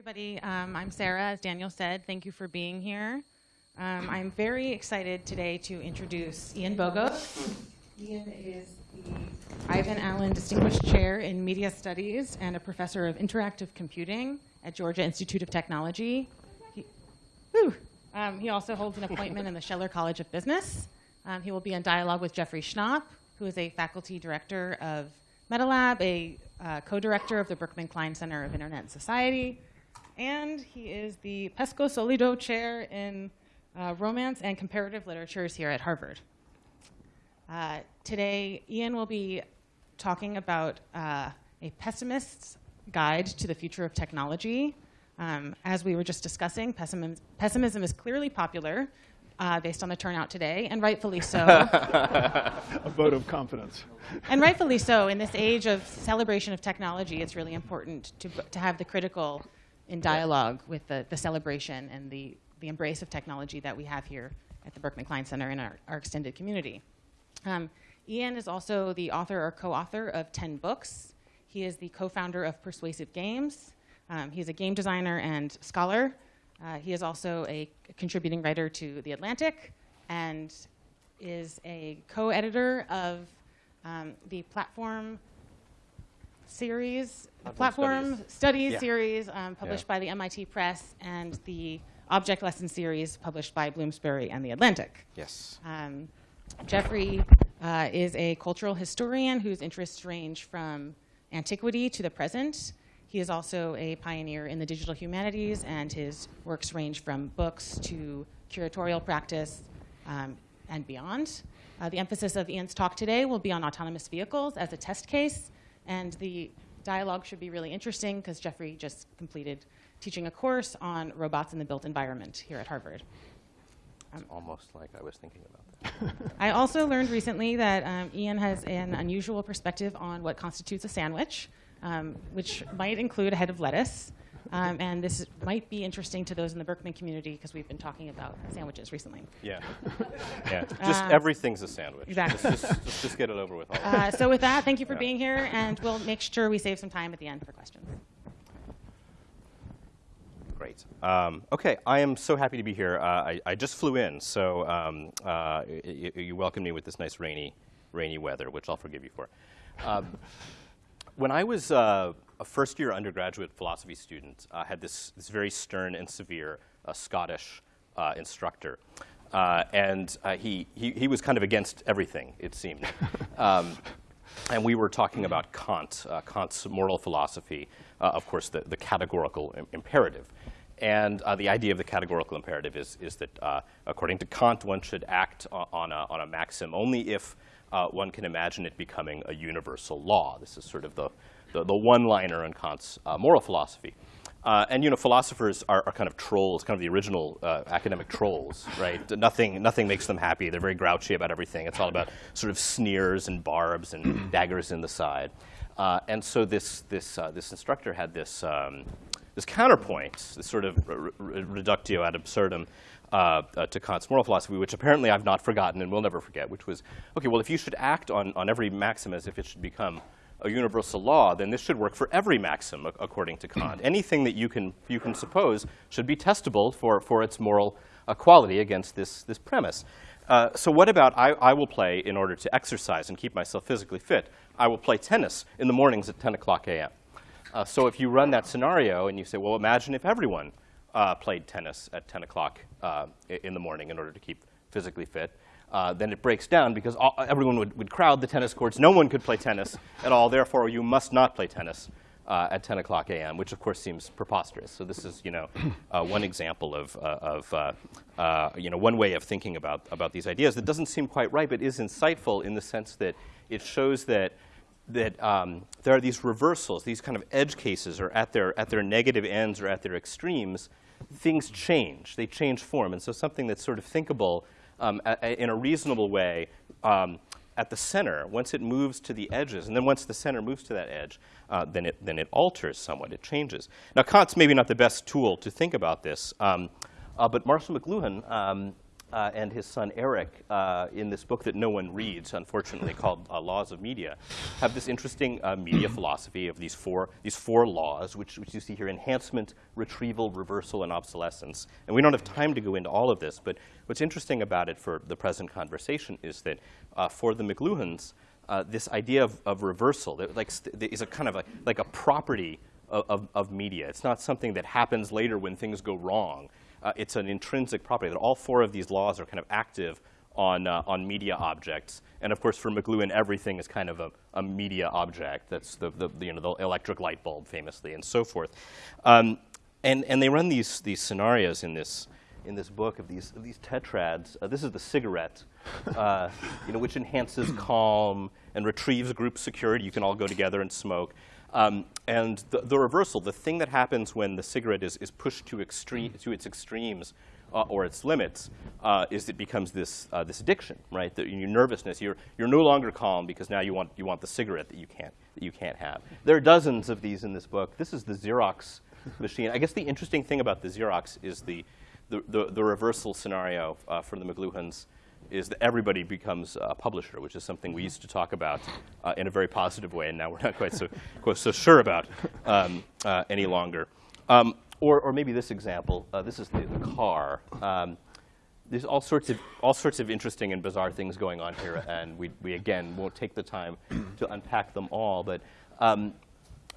everybody. Um, I'm Sarah, as Daniel said. Thank you for being here. Um, I'm very excited today to introduce Ian Bogost. Ian is the Ivan Allen Distinguished Chair in Media Studies and a professor of interactive computing at Georgia Institute of Technology. He, um, he also holds an appointment in the Scheller College of Business. Um, he will be in dialogue with Jeffrey Schnapp, who is a faculty director of MetaLab, a uh, co-director of the Berkman Klein Center of Internet and Society, and he is the Pescosolido Chair in uh, Romance and Comparative Literatures here at Harvard. Uh, today, Ian will be talking about uh, a pessimist's guide to the future of technology. Um, as we were just discussing, pessimism, pessimism is clearly popular uh, based on the turnout today, and rightfully so. a vote of confidence. and rightfully so. In this age of celebration of technology, it's really important to, to have the critical in dialogue with the, the celebration and the, the embrace of technology that we have here at the Berkman Klein Center in our, our extended community. Um, Ian is also the author or co-author of 10 books. He is the co-founder of Persuasive Games. Um, he's a game designer and scholar. Uh, he is also a contributing writer to The Atlantic and is a co-editor of um, the platform series, platform, platform studies, studies yeah. series um, published yeah. by the MIT Press and the object lesson series published by Bloomsbury and The Atlantic. Yes. Um, Jeffrey uh, is a cultural historian whose interests range from antiquity to the present. He is also a pioneer in the digital humanities, and his works range from books to curatorial practice um, and beyond. Uh, the emphasis of Ian's talk today will be on autonomous vehicles as a test case, and the dialogue should be really interesting because Jeffrey just completed teaching a course on robots in the built environment here at Harvard. Um, almost like I was thinking about that. I also learned recently that um, Ian has an unusual perspective on what constitutes a sandwich, um, which might include a head of lettuce. Um, and this might be interesting to those in the Berkman community because we've been talking about sandwiches recently. Yeah. yeah. Just uh, everything's a sandwich. Exactly. Just, just, just, get it over with. Uh, so with that, thank you for yeah. being here, and we'll make sure we save some time at the end for questions. Great. Um, okay, I am so happy to be here. Uh, I, I, just flew in, so um, uh, you welcomed me with this nice rainy, rainy weather, which I'll forgive you for. Um, when I was uh, a first-year undergraduate philosophy student, I had this, this very stern and severe uh, Scottish uh, instructor. Uh, and uh, he, he, he, was kind of against everything, it seemed. Um, and we were talking about Kant, uh, Kant's moral philosophy, of course, the, the categorical Im imperative. And uh, the idea of the categorical imperative is, is that, uh, according to Kant, one should act on a, on a maxim only if uh, one can imagine it becoming a universal law. This is sort of the, the, the one-liner on Kant's uh, moral philosophy. Uh, and you know, philosophers are, are, kind of trolls, kind of the original uh, academic trolls, right? nothing, nothing makes them happy. They're very grouchy about everything. It's all about sort of sneers and barbs and daggers in the side. Uh, and so this, this, uh, this instructor had this, um, this counterpoint, this sort of reductio ad absurdum, uh, uh, to Kant's moral philosophy, which apparently I've not forgotten and will never forget, which was, okay, well, if you should act on, on every maxim as if it should become a universal law, then this should work for every maxim, according to Kant. Anything that you can, you can suppose should be testable for, for its moral uh, quality against this, this premise. Uh, so what about I, I will play in order to exercise and keep myself physically fit? I will play tennis in the mornings at 10 o'clock a.m. Uh, so if you run that scenario and you say, well, imagine if everyone uh, played tennis at 10 o'clock uh, in the morning in order to keep physically fit, uh, then it breaks down because all, everyone would, would crowd the tennis courts. No one could play tennis at all. Therefore, you must not play tennis uh, at 10 o'clock a.m., which of course seems preposterous. So this is, you know, uh, one example of, uh, of uh, uh, you know, one way of thinking about, about these ideas that doesn't seem quite right, but is insightful in the sense that it shows that that um, there are these reversals, these kind of edge cases, or at their, at their negative ends or at their extremes, things change. They change form. And so something that's sort of thinkable um, a, a, in a reasonable way um, at the center, once it moves to the edges, and then once the center moves to that edge, uh, then, it, then it alters somewhat. It changes. Now, Kant's maybe not the best tool to think about this, um, uh, but Marshall McLuhan um, uh, and his son Eric, uh, in this book that no one reads, unfortunately, called uh, Laws of Media, have this interesting uh, media philosophy of these four, these four laws, which, which you see here, enhancement, retrieval, reversal, and obsolescence. And we don't have time to go into all of this, but what's interesting about it for the present conversation is that uh, for the McLuhans, uh, this idea of, of reversal that, like, is a kind of a, like a property of, of, of, media. It's not something that happens later when things go wrong. Uh, it's an intrinsic property that all four of these laws are kind of active on, uh, on media objects. And of course, for McLuhan, everything is kind of a, a media object. That's the, the, you know, the electric light bulb, famously, and so forth. Um, and, and they run these, these scenarios in this, in this book of these, of these tetrads. Uh, this is the cigarette, uh, you know, which enhances calm and retrieves group security. You can all go together and smoke. Um, and the, the, reversal, the thing that happens when the cigarette is, is pushed to, extreme, to its extremes uh, or its limits, uh, is it becomes this, uh, this addiction, right? The, your nervousness, you're, you're no longer calm because now you want, you want the cigarette that you, can't, that you can't have. There are dozens of these in this book. This is the Xerox machine. I guess the interesting thing about the Xerox is the, the, the, the reversal scenario uh, for the McLuhans is that everybody becomes a publisher, which is something we used to talk about uh, in a very positive way, and now we're not quite so, quite so sure about um, uh, any longer. Um, or, or maybe this example. Uh, this is the, the car. Um, there's all sorts of all sorts of interesting and bizarre things going on here, and we, we again won't take the time to unpack them all. But um,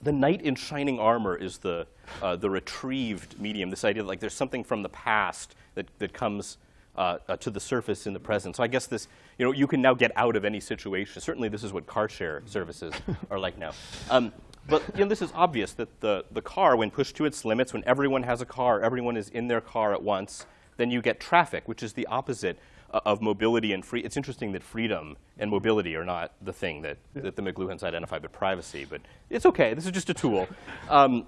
the knight in shining armor is the, uh, the retrieved medium, this idea that like, there's something from the past that, that comes uh, uh, to the surface in the present. So I guess this, you know, you can now get out of any situation. Certainly this is what car share services are like now. Um, but you know, this is obvious that the, the car, when pushed to its limits, when everyone has a car, everyone is in their car at once, then you get traffic, which is the opposite uh, of mobility and free. It's interesting that freedom and mobility are not the thing that, yeah. that the McLuhans identify, but privacy. But it's OK. This is just a tool. Um,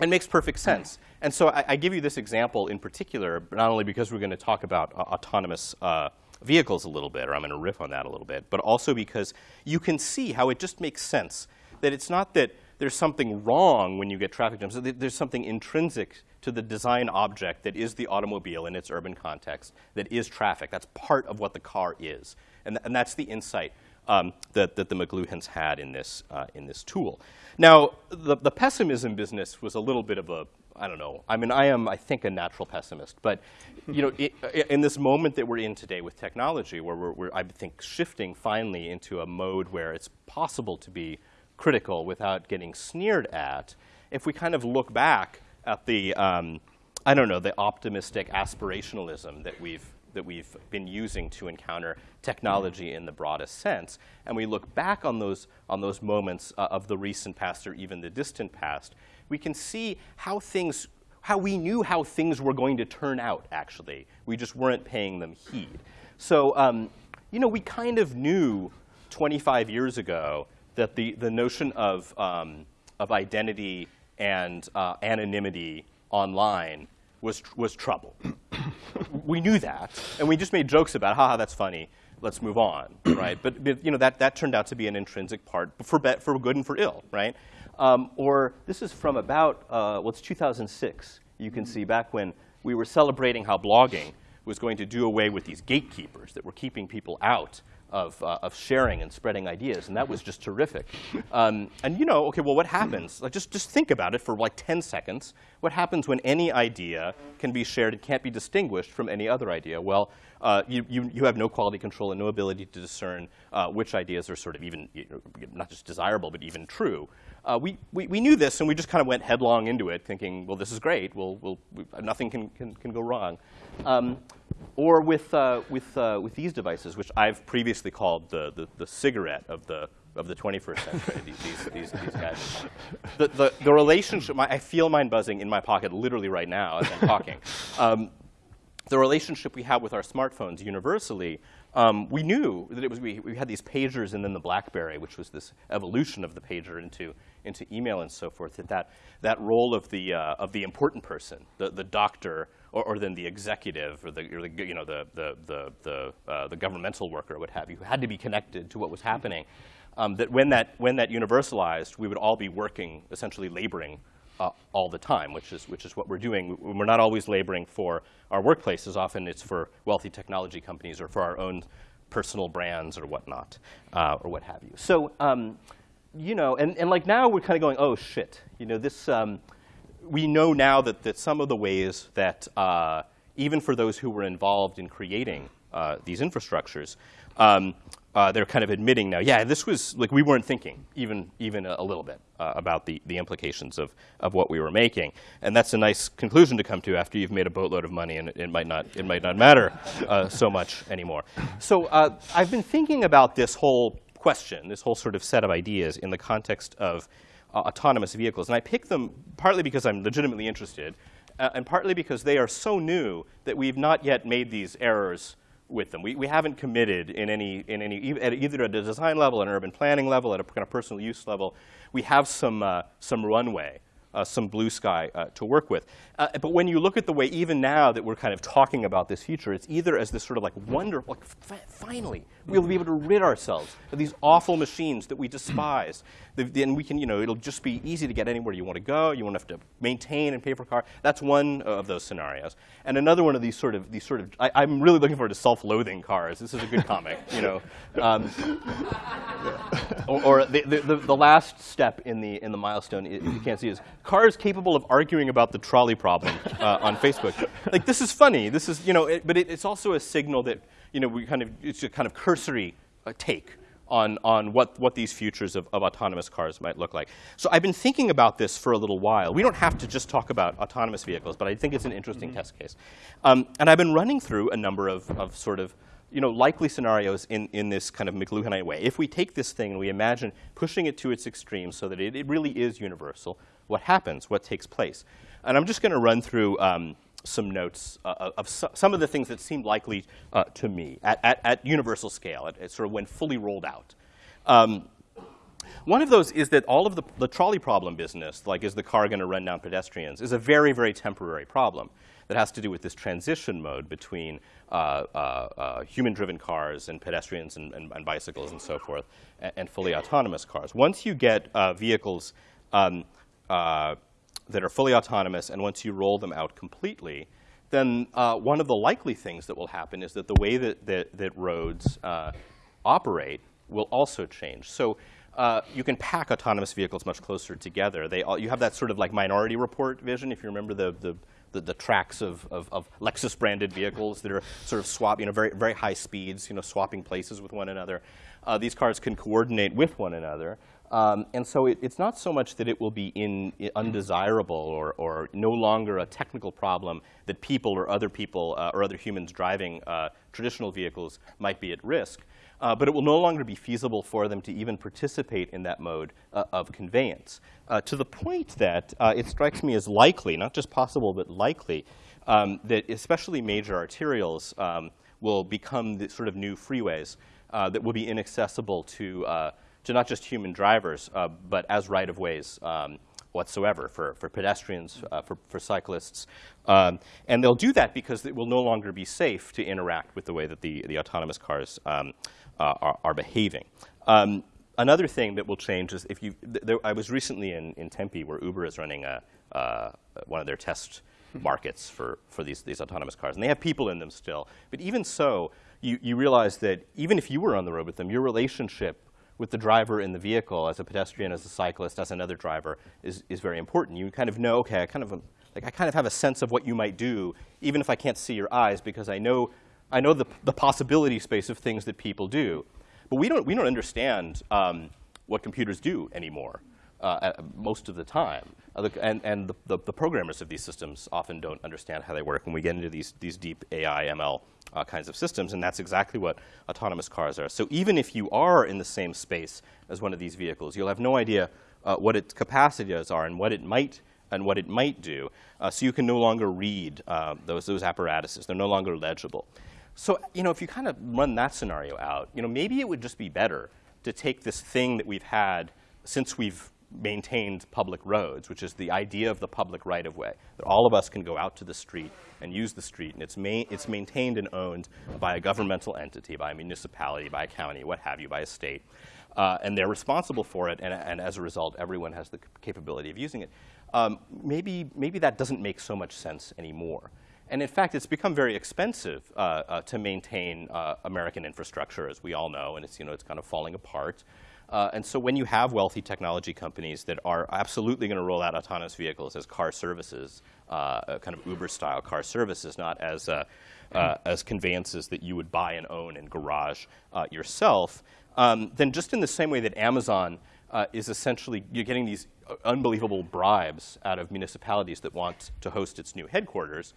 it makes perfect sense. And so I, I, give you this example in particular, not only because we're going to talk about uh, autonomous uh, vehicles a little bit, or I'm going to riff on that a little bit, but also because you can see how it just makes sense that it's not that there's something wrong when you get traffic jams. There's something intrinsic to the design object that is the automobile in its urban context, that is traffic. That's part of what the car is. And, th and that's the insight um, that, that the McLuhans had in this, uh, in this tool. Now, the, the pessimism business was a little bit of a, I don't know. I mean, I am, I think, a natural pessimist. But, you know, it, in this moment that we're in today with technology, where we're, we're, I think, shifting finally into a mode where it's possible to be critical without getting sneered at, if we kind of look back at the, um, I don't know, the optimistic aspirationalism that we've that we've been using to encounter technology in the broadest sense, and we look back on those on those moments uh, of the recent past or even the distant past, we can see how things how we knew how things were going to turn out. Actually, we just weren't paying them heed. So, um, you know, we kind of knew 25 years ago that the the notion of um, of identity and uh, anonymity online was, was trouble. we knew that, and we just made jokes about, haha, that's funny, let's move on, right? But, but, you know, that, that turned out to be an intrinsic part, for, for good and for ill, right? Um, or this is from about, uh, well, it's 2006. You can see back when we were celebrating how blogging was going to do away with these gatekeepers that were keeping people out of, uh, of sharing and spreading ideas, and that was just terrific. Um, and you know, okay, well, what happens? Like, just, just think about it for like 10 seconds. What happens when any idea can be shared and can't be distinguished from any other idea? Well, uh, you, you, you have no quality control and no ability to discern uh, which ideas are sort of even, you know, not just desirable, but even true. Uh, we, we, we, knew this, and we just kind of went headlong into it, thinking, well, this is great. We'll, we'll, we, nothing can, can, can go wrong. Um, or with, uh, with, uh, with these devices, which I've previously called the, the, the cigarette of the, of the 21st century, these, these, these, these, guys. The, the, the relationship, my, I feel mine buzzing in my pocket literally right now as I'm talking. Um, the relationship we have with our smartphones universally, um, we knew that it was, we, we had these pagers and then the BlackBerry, which was this evolution of the pager into, into email and so forth, that that, that role of the, uh, of the important person, the, the doctor, or, or then the executive, or the, or the you know, the, the, the, the, uh, the governmental worker, what have you, who had to be connected to what was happening, um, that when that, when that universalized, we would all be working, essentially laboring uh, all the time, which is, which is what we're doing. We're not always laboring for our workplaces. Often it's for wealthy technology companies or for our own personal brands or whatnot, uh, or what have you. So, um, you know, and, and like now we're kind of going, oh shit, you know, this, um, we know now that, that some of the ways that uh, even for those who were involved in creating uh, these infrastructures, um, uh, they're kind of admitting now, yeah, this was like we weren't thinking even even a, little bit uh, about the the implications of of what we were making, and that's a nice conclusion to come to after you've made a boatload of money and it, it might not it might not matter uh, so much anymore. So uh, I've been thinking about this whole question, this whole sort of set of ideas in the context of uh, autonomous vehicles, and I pick them partly because I'm legitimately interested, uh, and partly because they are so new that we've not yet made these errors with them. We, we haven't committed in any, in any, at either at a design level, an urban planning level, at a kind of personal use level. We have some, uh, some runway uh, some blue sky uh, to work with. Uh, but when you look at the way, even now that we're kind of talking about this future, it's either as this sort of like wonderful, like finally, we'll be able to rid ourselves of these awful machines that we despise. Then we can, you know, it'll just be easy to get anywhere you want to go. You won't have to maintain and pay for a car. That's one of those scenarios. And another one of these sort of, these sort of, I, am really looking forward to self-loathing cars. This is a good comic, you know. Um, or, or the, the, the, last step in the, in the milestone, you can't see, is cars capable of arguing about the trolley problem uh, on Facebook. Like, this is funny. This is, you know, it, but it, it's also a signal that, you know, we kind of, it's a kind of cursory uh, take on, on what, what these futures of, of autonomous cars might look like. So I've been thinking about this for a little while. We don't have to just talk about autonomous vehicles, but I think it's an interesting mm -hmm. test case. Um, and I've been running through a number of, of sort of you know, likely scenarios in, in this kind of McLuhanite way. If we take this thing and we imagine pushing it to its extreme so that it, it really is universal, what happens? What takes place? And I'm just going to run through um, some notes uh, of so, some of the things that seem likely uh, to me at, at, at, universal scale, at, at, sort of when fully rolled out. Um, one of those is that all of the, the trolley problem business, like is the car going to run down pedestrians, is a very, very temporary problem that has to do with this transition mode between uh, uh, uh, human-driven cars and pedestrians and, and, and, bicycles and so forth, and, and, fully autonomous cars. Once you get uh, vehicles um, uh, that are fully autonomous and once you roll them out completely, then uh, one of the likely things that will happen is that the way that, that, that roads operate will also change. So uh, you can pack autonomous vehicles much closer together. They all, you have that sort of like minority report vision, if you remember the, the, the, the tracks of, of, of Lexus branded vehicles that are sort of swap, you know, very, very high speeds, you know, swapping places with one another. Uh, these cars can coordinate with one another. Um, and so it, it's not so much that it will be in, undesirable or, or, no longer a technical problem that people or other people uh, or other humans driving uh, traditional vehicles might be at risk, uh, but it will no longer be feasible for them to even participate in that mode uh, of conveyance. Uh, to the point that uh, it strikes me as likely, not just possible, but likely, um, that especially major arterials um, will become the sort of new freeways that will be inaccessible to, to not just human drivers, but as right-of-ways um, whatsoever for, for pedestrians, uh, for, for cyclists. Um, and they'll do that because it will no longer be safe to interact with the way that the, the autonomous cars um, uh, are, are, behaving. Um, another thing that will change is if you, there, I was recently in, in Tempe where Uber is running a, uh, one of their test markets for, for these, these autonomous cars. And they have people in them still. But even so, you, you realize that even if you were on the road with them, your relationship with the driver in the vehicle as a pedestrian, as a cyclist, as another driver is, is very important. You kind of know, okay, I kind of, like, I kind of have a sense of what you might do, even if I can't see your eyes, because I know I know the, the possibility space of things that people do. But we don't, we don't understand um, what computers do anymore uh, most of the time. And and the, the, the, programmers of these systems often don't understand how they work when we get into these, these deep AI, ML uh, kinds of systems. And that's exactly what autonomous cars are. So even if you are in the same space as one of these vehicles, you'll have no idea uh, what its capacities are and what it might and what it might do. Uh, so you can no longer read uh, those, those apparatuses. They're no longer legible. So, you know, if you kind of run that scenario out, you know, maybe it would just be better to take this thing that we've had since we've maintained public roads, which is the idea of the public right-of-way, that all of us can go out to the street and use the street, and it's, ma it's maintained and owned by a governmental entity, by a municipality, by a county, what have you, by a state. Uh, and they're responsible for it, and, and, as a result, everyone has the capability of using it. um, maybe, maybe that doesn't make so much sense anymore. And in fact, it's become very expensive uh, uh, to maintain uh, American infrastructure, as we all know, and it's, you know, it's kind of falling apart. Uh, and so when you have wealthy technology companies that are absolutely going to roll out autonomous vehicles as car services, uh, kind of Uber-style car services, not as, uh, uh, as conveyances that you would buy and own and garage uh, yourself, um, then just in the same way that Amazon uh, is essentially, you're getting these unbelievable bribes out of municipalities that want to host its new headquarters,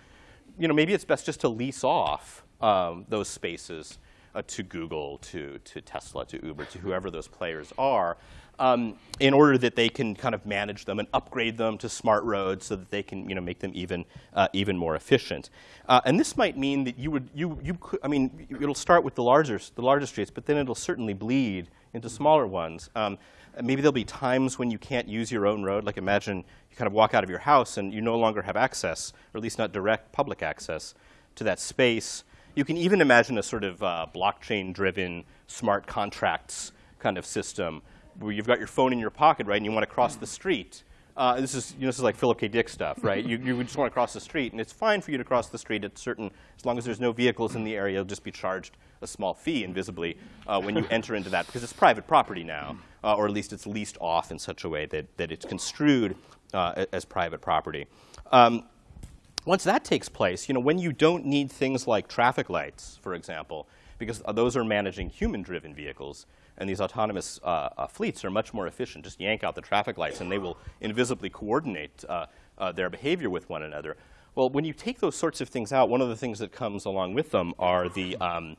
you know, maybe it's best just to lease off um, those spaces uh, to Google, to, to Tesla, to Uber, to whoever those players are, um, in order that they can kind of manage them and upgrade them to smart roads so that they can you know, make them even, uh, even more efficient. Uh, and this might mean that you would, you, you could, I mean, it'll start with the larger, the larger streets, but then it'll certainly bleed into smaller ones. Um, maybe there'll be times when you can't use your own road. Like imagine you kind of walk out of your house and you no longer have access, or at least not direct public access, to that space. You can even imagine a sort of uh, blockchain-driven smart contracts kind of system where you've got your phone in your pocket, right, and you want to cross the street. Uh, this is you know, this is like Philip K. Dick stuff, right? you, you just want to cross the street, and it's fine for you to cross the street at certain, as long as there's no vehicles in the area, you'll just be charged a small fee invisibly uh, when you enter into that, because it's private property now, uh, or at least it's leased off in such a way that, that it's construed uh, as private property. Um, once that takes place, you know, when you don't need things like traffic lights, for example, because those are managing human-driven vehicles, and these autonomous uh, uh, fleets are much more efficient. Just yank out the traffic lights, and they will invisibly coordinate uh, uh, their behavior with one another. Well, when you take those sorts of things out, one of the things that comes along with them are the, um,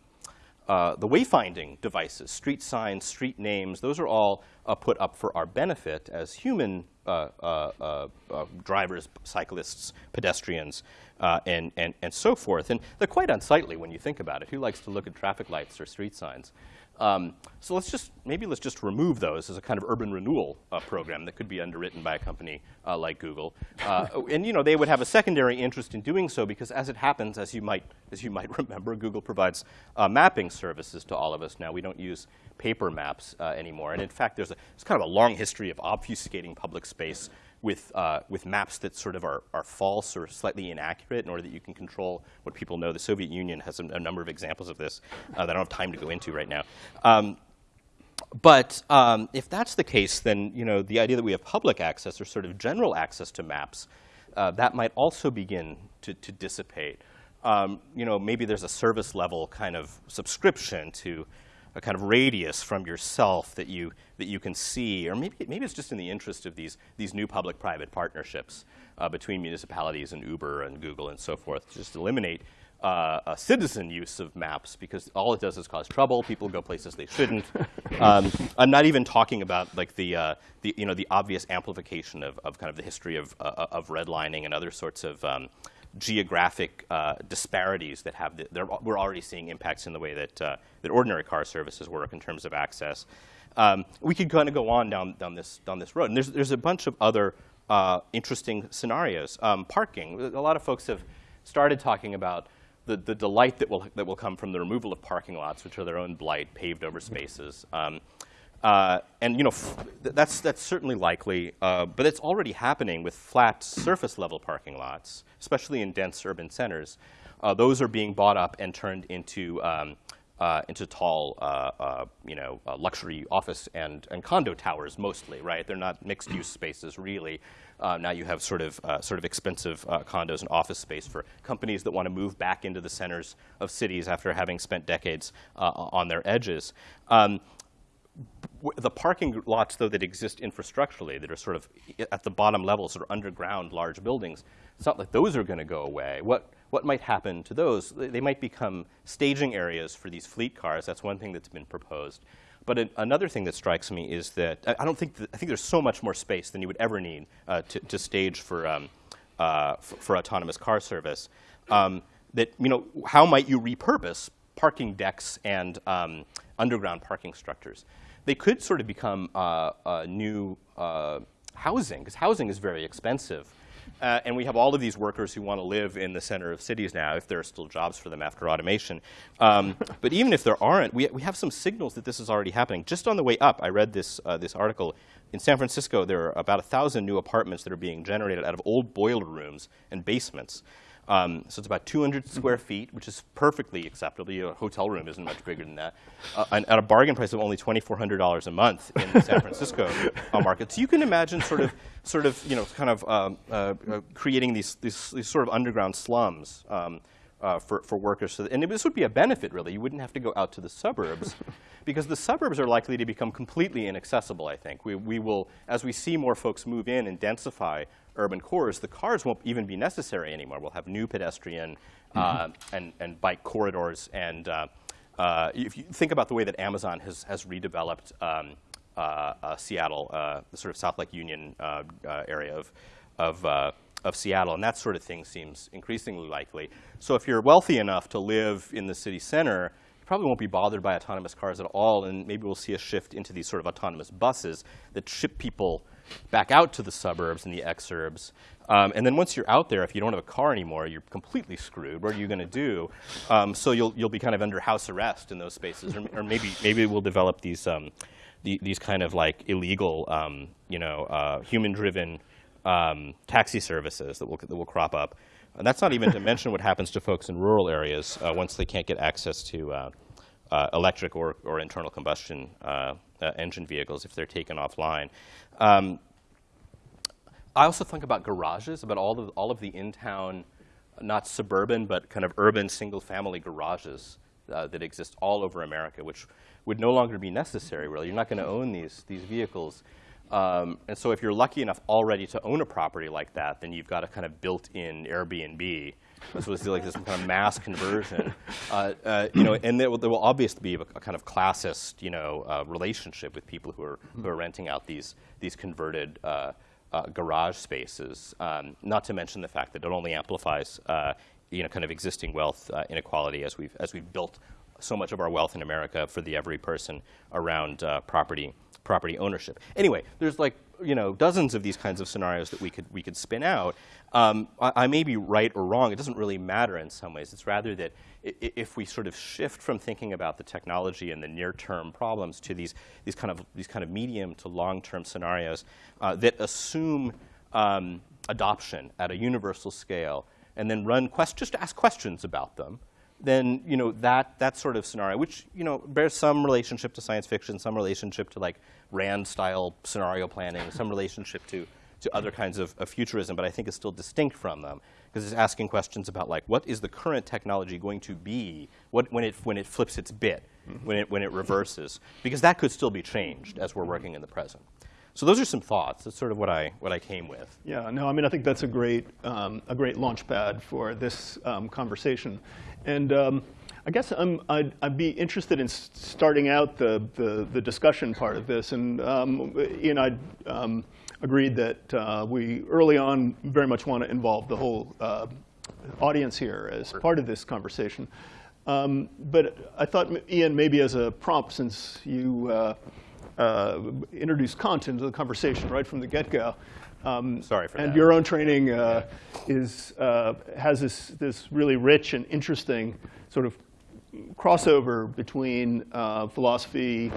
uh, the wayfinding devices, street signs, street names. Those are all uh, put up for our benefit as human Uh, uh, uh, drivers, cyclists, pedestrians, and, and, and so forth. And they're quite unsightly when you think about it. Who likes to look at traffic lights or street signs? Um, so let's just, maybe let's just remove those as a kind of urban renewal uh, program that could be underwritten by a company uh, like Google. Uh, and you know, they would have a secondary interest in doing so because as it happens, as you might, as you might remember, Google provides uh, mapping services to all of us now. We don't use paper maps uh, anymore. And in fact, there's, a, there's kind of a long history of obfuscating public space with, uh, with maps that sort of are, are false or slightly inaccurate in order that you can control what people know. The Soviet Union has a, a number of examples of this uh, that I don't have time to go into right now. Um, but um, if that's the case, then you know, the idea that we have public access or sort of general access to maps, uh, that might also begin to, to dissipate. Um, you know, maybe there's a service level kind of subscription to a kind of radius from yourself that you, that you can see, or maybe, maybe it's just in the interest of these, these new public-private partnerships uh, between municipalities and Uber and Google and so forth, to just eliminate uh, a citizen use of maps because all it does is cause trouble. People go places they shouldn't. um, I'm not even talking about like the, uh, the, you know, the obvious amplification of, of kind of the history of, uh, of redlining and other sorts of um, geographic uh, disparities that have, the, we're already seeing impacts in the way that, uh, that ordinary car services work in terms of access. Um, we could kind of go on down, down, this, down this road. And there's, there's a bunch of other uh, interesting scenarios. Um, parking, a lot of folks have started talking about the, the delight that will, that will come from the removal of parking lots, which are their own blight, paved over spaces. Um, uh, and you know, that's, that's certainly likely, uh, but it's already happening with flat surface level parking lots, especially in dense urban centers. Uh, those are being bought up and turned into, um, uh, into tall, uh, uh, you know, luxury office and, and condo towers mostly, right? They're not mixed use spaces really. now you have sort of, sort of expensive condos and office space for companies that want to move back into the centers of cities after having spent decades on their edges. Um, the parking lots, though, that exist infrastructurally, that are sort of at the bottom level, sort of underground large buildings, it's not like those are going to go away. What, what might happen to those? They might become staging areas for these fleet cars. That's one thing that's been proposed. But an, another thing that strikes me is that I, I don't think that, I think there's so much more space than you would ever need uh, to, to, stage for, um, uh, for, autonomous car service. Um, that you know, how might you repurpose parking decks and um, underground parking structures? They could sort of become uh, new uh, housing, because housing is very expensive. Uh, and we have all of these workers who want to live in the center of cities now, if there are still jobs for them after automation. Um, but even if there aren't, we, we have some signals that this is already happening. Just on the way up, I read this, uh, this article. In San Francisco, there are about 1,000 new apartments that are being generated out of old boiler rooms and basements. Um, so it's about 200 square feet, which is perfectly acceptable. A hotel room isn't much bigger than that. Uh, and at a bargain price of only $2,400 a month in the San Francisco uh, market. So you can imagine sort of, sort of, you know, kind of um, uh, uh, creating these, these, these, sort of underground slums um, uh, for, for workers. So and this would be a benefit, really. You wouldn't have to go out to the suburbs. because the suburbs are likely to become completely inaccessible, I think. We, we will, as we see more folks move in and densify urban cores, the cars won't even be necessary anymore. We'll have new pedestrian uh, mm-hmm. and, and bike corridors. And uh, uh, if you think about the way that Amazon has, has redeveloped um, uh, uh, Seattle, uh, the sort of South Lake Union area of, of, of Seattle, and that sort of thing seems increasingly likely. So if you're wealthy enough to live in the city center, you probably won't be bothered by autonomous cars at all, and maybe we'll see a shift into these sort of autonomous buses that ship people back out to the suburbs and the exurbs. Um, and then once you're out there, if you don't have a car anymore, you're completely screwed. What are you going to do? Um, so you'll, you'll be kind of under house arrest in those spaces. Or, or maybe, maybe we'll develop these, um, the, these kind of like illegal, um, you know, uh, human-driven um, taxi services that will, that will crop up. And that's not even to mention what happens to folks in rural areas uh, once they can't get access to uh, uh electric or, or internal combustion uh, uh, engine vehicles if they're taken offline. Um, I also think about garages, about all of, all of the in-town, not suburban, but kind of urban single-family garages uh, that exist all over America, which would no longer be necessary, really. You're not going to own these, these vehicles. Um, and so if you're lucky enough already to own a property like that, then you've got a kind of built-in Airbnb so it's like this kind of mass conversion, uh, uh, you know, and there will, there will obviously be a, a, kind of classist, you know, uh, relationship with people who are who are renting out these these converted uh, uh, garage spaces. Um, not to mention the fact that it only amplifies, uh, you know, kind of existing wealth inequality as we've as we've built so much of our wealth in America for the every person around property property ownership. Anyway, there's like you know dozens of these kinds of scenarios that we could we could spin out. Um, I, I, may be right or wrong. It doesn't really matter in some ways. It's rather that if we sort of shift from thinking about the technology and the near-term problems to these these kind of these kind of medium to long-term scenarios uh, that assume um, adoption at a universal scale, and then run quest just ask questions about them then you know that that sort of scenario, which you know bears some relationship to science fiction, some relationship to like Rand-style scenario planning, some relationship to to other kinds of, of futurism, but I think is still distinct from them because it's asking questions about like what is the current technology going to be what, when it when it flips its bit, mm -hmm. when it when it reverses, because that could still be changed as we're working in the present. So those are some thoughts. That's sort of what I what I came with. Yeah, no, I mean I think that's a great um, a great launch pad for this um, conversation. And um, I guess i I'd, I'd, be interested in starting out the, the, the, discussion part of this. And um, know, I um, agreed that uh, we early on very much want to involve the whole uh, audience here as part of this conversation. Um, but I thought, Ian, maybe as a prompt, since you uh, uh, introduced Kant into the conversation right from the get-go, um, Sorry for and that. And your own training uh, is, uh, has this, this really rich and interesting sort of crossover between uh, philosophy,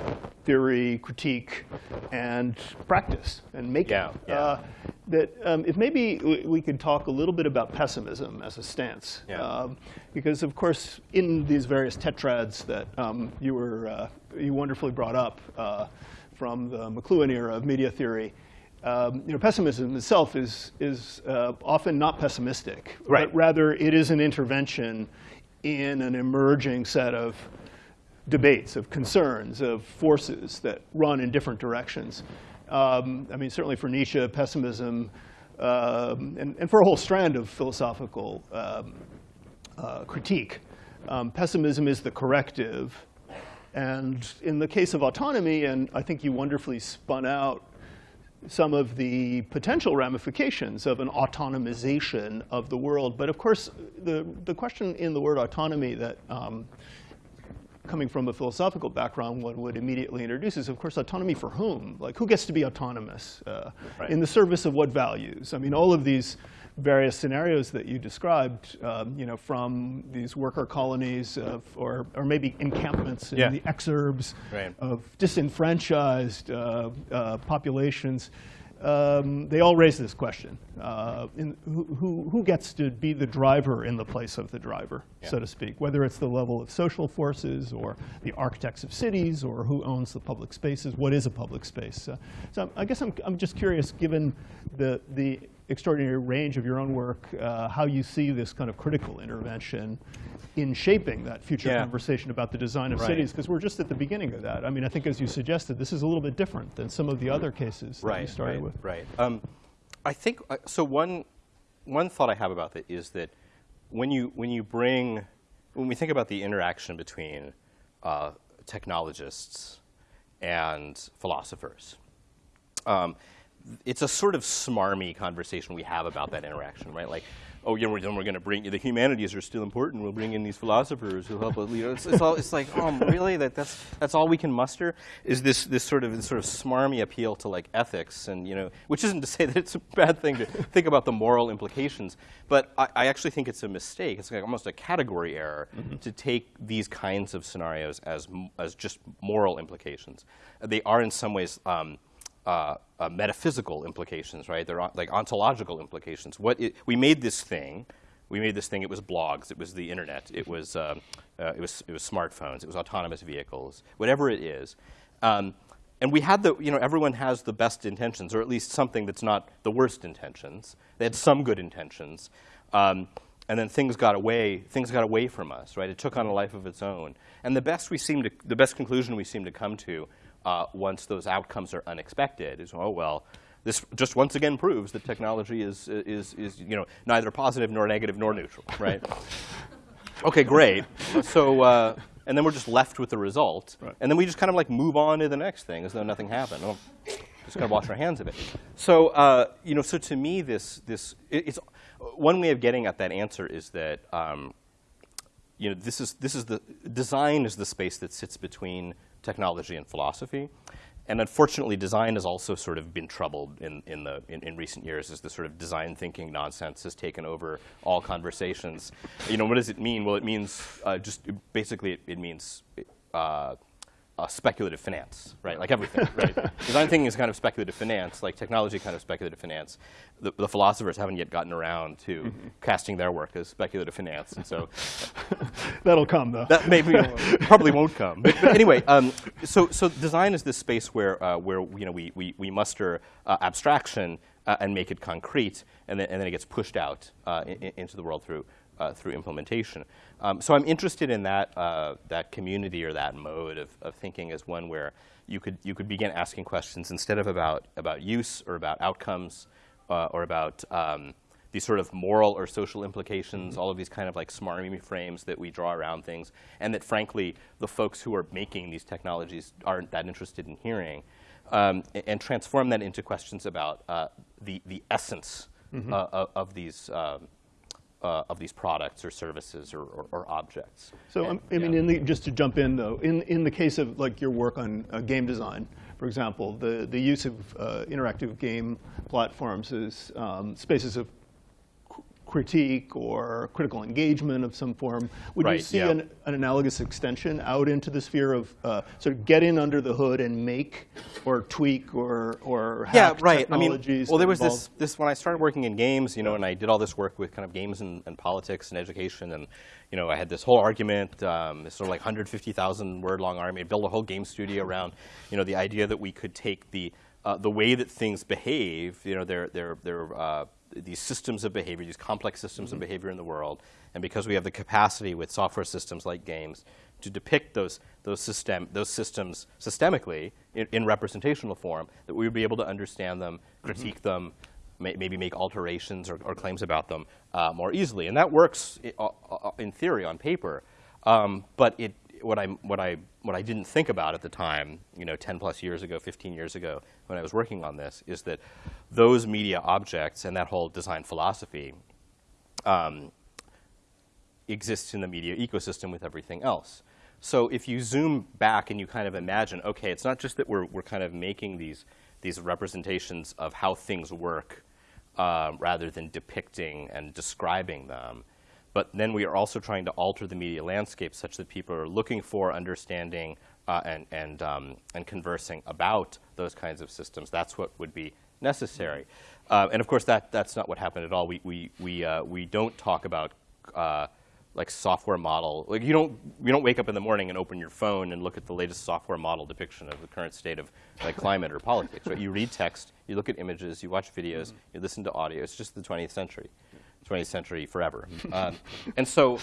theory, critique, and practice and making. Yeah, yeah. Uh, that um, if maybe we could talk a little bit about pessimism as a stance. Yeah. Um, because of course, in these various tetrads that um, you were uh, you wonderfully brought up uh, from the McLuhan era of media theory, um, you know, pessimism itself is, is uh, often not pessimistic, right. but rather it is an intervention in an emerging set of debates, of concerns, of forces that run in different directions. Um, I mean, certainly for Nietzsche, pessimism, um, and, and, for a whole strand of philosophical um, uh, critique, um, pessimism is the corrective. And in the case of autonomy, and I think you wonderfully spun out some of the potential ramifications of an autonomization of the world. But of course, the, the question in the word autonomy that um, coming from a philosophical background one would immediately introduce is, of course, autonomy for whom? Like, who gets to be autonomous? Uh, right. In the service of what values? I mean, all of these various scenarios that you described, um, you know, from these worker colonies of, or, or maybe encampments in Yeah. the exurbs Right. of disenfranchised uh, uh, populations, um, they all raise this question. Uh, in, who, who, who gets to be the driver in the place of the driver, so to speak, whether it's the level of social forces or the architects of cities or who owns the public spaces, what is a public space? Uh, so I guess I'm, I'm just curious, given the, the extraordinary range of your own work, uh, how you see this kind of critical intervention in shaping that future Yeah. conversation about the design of Right. cities, because we're just at the beginning of that. I mean, I think as you suggested, this is a little bit different than some of the other cases that you right, started right, with. Right. Um, I think uh, so. One one thought I have about that is that when you when you bring when we think about the interaction between uh, technologists and philosophers, um, it's a sort of smarmy conversation we have about that interaction, right? Like, oh, yeah, we're, then we're going to bring the humanities are still important. We'll bring in these philosophers who help us. You know, it's, it's all it's like, oh, really? That that's that's all we can muster? Is this this sort of this sort of smarmy appeal to like ethics and you know, which isn't to say that it's a bad thing to think about the moral implications, but I, I actually think it's a mistake. It's like almost a category error to take these kinds of scenarios as as just moral implications. They are in some ways. Um, uh, uh, metaphysical implications, right? They're on- like ontological implications. What it, we made this thing, we made this thing. It was blogs, it was the internet, it was um, uh, it was it was smartphones, it was autonomous vehicles, whatever it is. Um, and we had the, you know, everyone has the best intentions, or at least something that's not the worst intentions. They had some good intentions. Um, and then things got away, things got away from us, right? It took on a life of its own. And the best we seem to, the best conclusion we seem to come to uh, once those outcomes are unexpected is, oh, well, this just once again proves that technology is, is, is you know, neither positive nor negative nor neutral, right? okay, great. So, uh, and then we're just left with the result. Right. And then we just kind of like move on to the next thing as though nothing happened. Well, just kind of wash our hands of it. So, uh, you know, so to me, this, this it's one way of getting at that answer is that um, you know, this is, this is the, design is the space that sits between technology and philosophy. And unfortunately, design has also sort of been troubled in, in, the, in, in recent years as the sort of design thinking nonsense has taken over all conversations. You know, what does it mean? Well, it means uh, just, basically, it, it means uh, uh, speculative finance, right? Like everything, right? Design thinking is kind of speculative finance, like technology kind of speculative finance. The, the philosophers haven't yet gotten around to casting their work as speculative finance, and so That'll come, though. that maybe probably won't come. But, but anyway, um, so so design is this space where uh, where you know we we, we muster uh, abstraction uh, and make it concrete, and then and then it gets pushed out uh, i- i- into the world through. Uh, through implementation, um, so I'm interested in that uh, that community or that mode of, of thinking as one where you could you could begin asking questions instead of about about use or about outcomes uh, or about um, these sort of moral or social implications, all of these kind of like smarmy frames that we draw around things, and that frankly, the folks who are making these technologies aren't that interested in hearing, um, a- and transform that into questions about uh, the, the essence uh, of, of these. Um, uh, of these products or services or, or, or objects. So, And- um, I mean, yeah. in the, just to jump in though, in, in the case of like your work on uh, game design, for example, the, the use of uh, interactive game platforms as um, spaces of critique or critical engagement of some form, would you see yeah. an, an analogous extension out into the sphere of uh, sort of get in under the hood and make or tweak or, or yeah, hack right. I mean, well, there was involve- this, this when I started working in games, you know, and I did all this work with kind of games and, and politics and education, and you know, I had this whole argument, um, this sort of like 150,000 word long argument, built a whole game studio around, you know, the idea that we could take the uh, the way that things behave, you know, they're they're they're uh, these systems of behavior, these complex systems of behavior in the world, and because we have the capacity with software systems like games to depict those those system those systems systemically in, in representational form, that we would be able to understand them, critique them, may, maybe make alterations or, or claims about them uh, more easily, and that works uh, uh, in theory on paper. Um, but it, what I what I what I didn't think about at the time, you know, 10 plus years ago, 15 years ago, when I was working on this, is that those media objects and that whole design philosophy um, exists in the media ecosystem with everything else. So if you zoom back and you kind of imagine, okay, it's not just that we're, we're kind of making these, these representations of how things work uh, rather than depicting and describing them. But then we are also trying to alter the media landscape such that people are looking for, understanding, uh, and, and, um, and conversing about those kinds of systems. That's what would be necessary. Uh, and of course, that, that's not what happened at all. We, we, we, uh, we don't talk about uh, like software model. Like you don't, you don't wake up in the morning and open your phone and look at the latest software model depiction of the current state of like climate or politics. Right? You read text, you look at images, you watch videos, you listen to audio. It's just the 20th century, 20th century forever. Um, and so,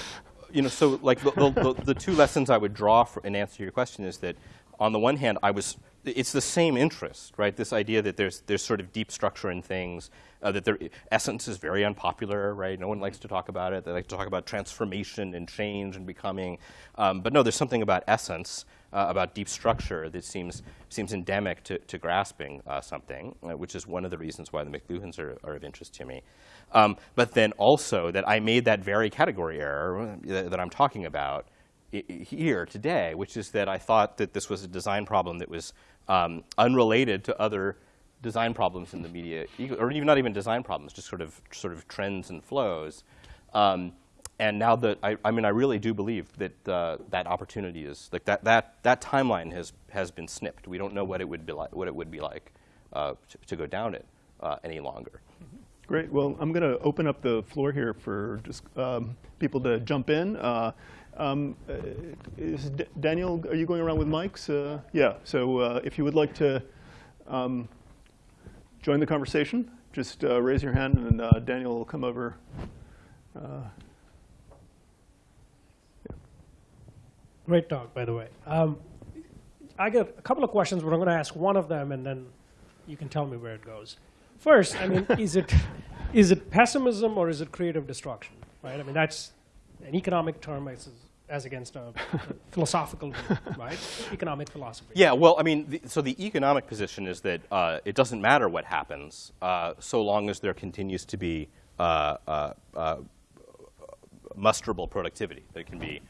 you know, so like the, the, the, two lessons I would draw in answer to your question is that on the one hand, I was, it's the same interest, right? This idea that there's, there's sort of deep structure in things, uh, that their essence is very unpopular, right? No one likes to talk about it. They like to talk about transformation and change and becoming. Um, but no, there's something about essence, uh, about deep structure that seems, seems endemic to, to grasping uh, something, uh, which is one of the reasons why the McLuhans are, are of interest to me. Um, but then also that I made that very category error that, that I'm talking about here today, which is that I thought that this was a design problem that was um, unrelated to other design problems in the media, or even not even design problems, just sort of sort of trends and flows. Um, and now that I, I, mean, I really do believe that uh, that opportunity is like that that that timeline has has been snipped. We don't know what it would be like what it would be like uh, to, to, go down it uh, any longer. Great. Well, I'm going to open up the floor here for just um, people to jump in. Uh, um, uh, is D Daniel, are you going around with mics? Uh, yeah. So if you would like to um, join the conversation, just raise your hand, and Daniel will come over. Great talk, by the way. Um, I got a couple of questions, but I'm going to ask one of them, and then you can tell me where it goes. First, I mean, is it is it pessimism or is it creative destruction? Right? I mean, that's an economic term as, as against a, a philosophical, right? Economic philosophy. Yeah. Well, I mean, the, so the economic position is that uh, it doesn't matter what happens, uh, so long as there continues to be uh, uh, uh musterable productivity. That can be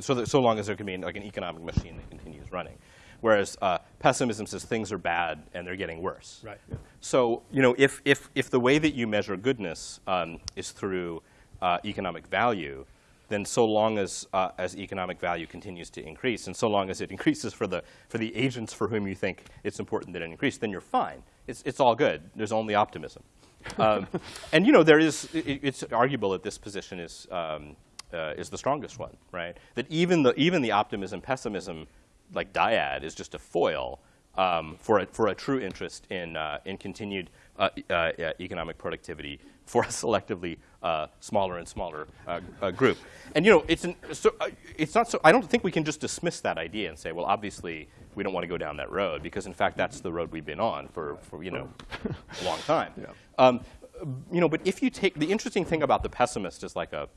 so that, so long as there can be like an economic machine that continues running. Whereas uh, pessimism says things are bad and they're getting worse. Right. So you know, if if if the way that you measure goodness um, is through uh, economic value, then so long as uh, as economic value continues to increase, and so long as it increases for the for the agents for whom you think it's important that it increase, then you're fine. It's it's all good. There's only optimism. Um, and you know, there is it, it's arguable that this position is. Um, uh, is the strongest one, right? That even the even the optimism pessimism like dyad is just a foil um, for, a, for a true interest in, uh, in continued uh, uh, economic productivity for a selectively uh, smaller and smaller uh, uh, group. And you know, it's, an, so, it's not so, I don't think we can just dismiss that idea and say, well, obviously, we don't want to go down that road, because in fact, that's the road we've been on for, for you know, a long time. Yeah. Um, you know, but if you take, the interesting thing about the pessimist is like a,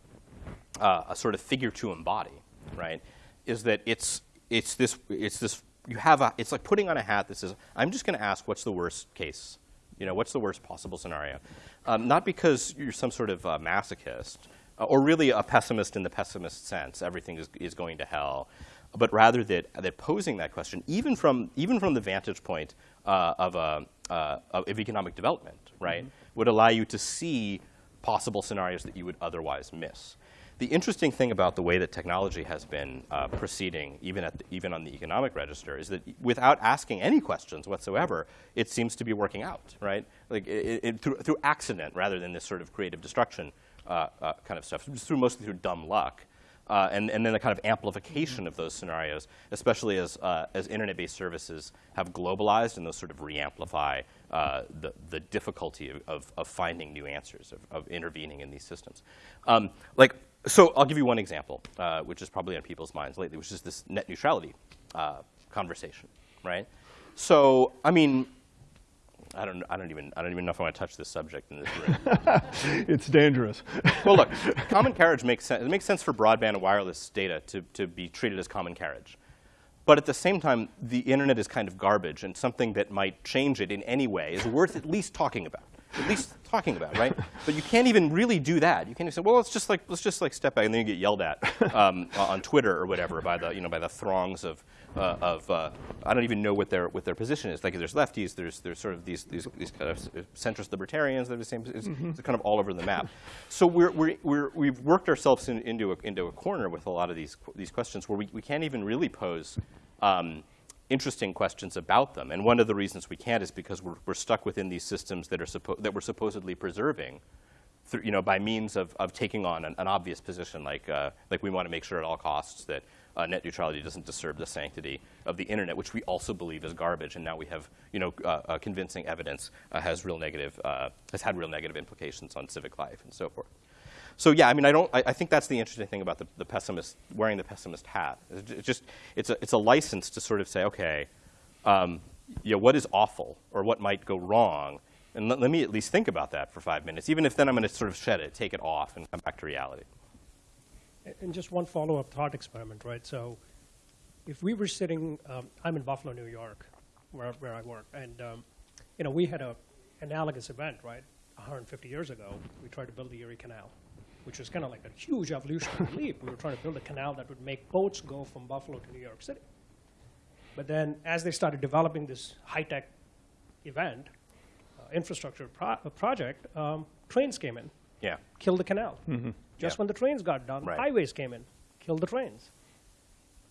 a sort of figure to embody, right, is that it's, it's this, it's this, you have a, it's like putting on a hat that says, I'm just going to ask what's the worst case? You know, what's the worst possible scenario? Um, not because you're some sort of uh, masochist, uh, or really a pessimist in the pessimist sense, everything is, is going to hell, but rather that, that posing that question, even from, even from the vantage point uh, of, a, uh, of economic development, right, mm -hmm. would allow you to see possible scenarios that you would otherwise miss. The interesting thing about the way that technology has been uh, proceeding, even, the, even on the economic register, is that without asking any questions whatsoever, it seems to be working out, right? Like it, it, through, through, accident rather than this sort of creative destruction uh, uh, kind of stuff, through mostly through dumb luck. Uh, and, and, then the kind of amplification of those scenarios, especially as, uh, as internet-based services have globalized and those sort of re-amplify uh, the, the difficulty of, of, of, finding new answers, of, of intervening in these systems. Um, like so I'll give you one example, uh, which is probably on people's minds lately, which is this net neutrality uh, conversation, right? So I mean, I don't, I don't even, I don't even know if I want to touch this subject in this room. it's dangerous. well, look, common carriage makes sense. It makes sense for broadband and wireless data to, to be treated as common carriage. But at the same time, the internet is kind of garbage, and something that might change it in any way is worth at least talking about. At least talking about, right? But you can't even really do that. You can't even say, well, let's just like let's just like step back, and then you get yelled at um, on Twitter or whatever by the you know by the throngs of uh, of uh, I don't even know what their what their position is. Like there's lefties, there's there's sort of these these, these kind of centrist libertarians. They're the same. It's, it's kind of all over the map. So we're we're, we're we've worked ourselves in, into a, into a corner with a lot of these these questions where we, we can't even really pose. Um, interesting questions about them. And one of the reasons we can't is because we're, we're stuck within these systems that, are that we're supposedly preserving through, you know, by means of, of taking on an, an obvious position, like, uh, like we want to make sure at all costs that uh, net neutrality doesn't disturb the sanctity of the internet, which we also believe is garbage. And now we have, you know, uh, uh, convincing evidence uh, has real negative, uh, has had real negative implications on civic life and so forth. So yeah, I mean, I don't. I, I think that's the interesting thing about the, the pessimist wearing the pessimist hat. It's just it's a it's a license to sort of say, okay, um, you know, what is awful or what might go wrong, and let, let me at least think about that for five minutes, even if then I'm going to sort of shed it, take it off, and come back to reality. And just one follow-up thought experiment, right? So if we were sitting, um, I'm in Buffalo, New York, where, where I work, and um, you know, we had a analogous event, right? 150 years ago, we tried to build the Erie Canal, which was kind of like a huge evolutionary leap. We were trying to build a canal that would make boats go from Buffalo to New York City. But then, as they started developing this high-tech event, uh, infrastructure pro- uh, project, um, trains came in Yeah. killed the canal. Just Mm-hmm. Yeah. when the trains got done, Right. highways came in, killed the trains.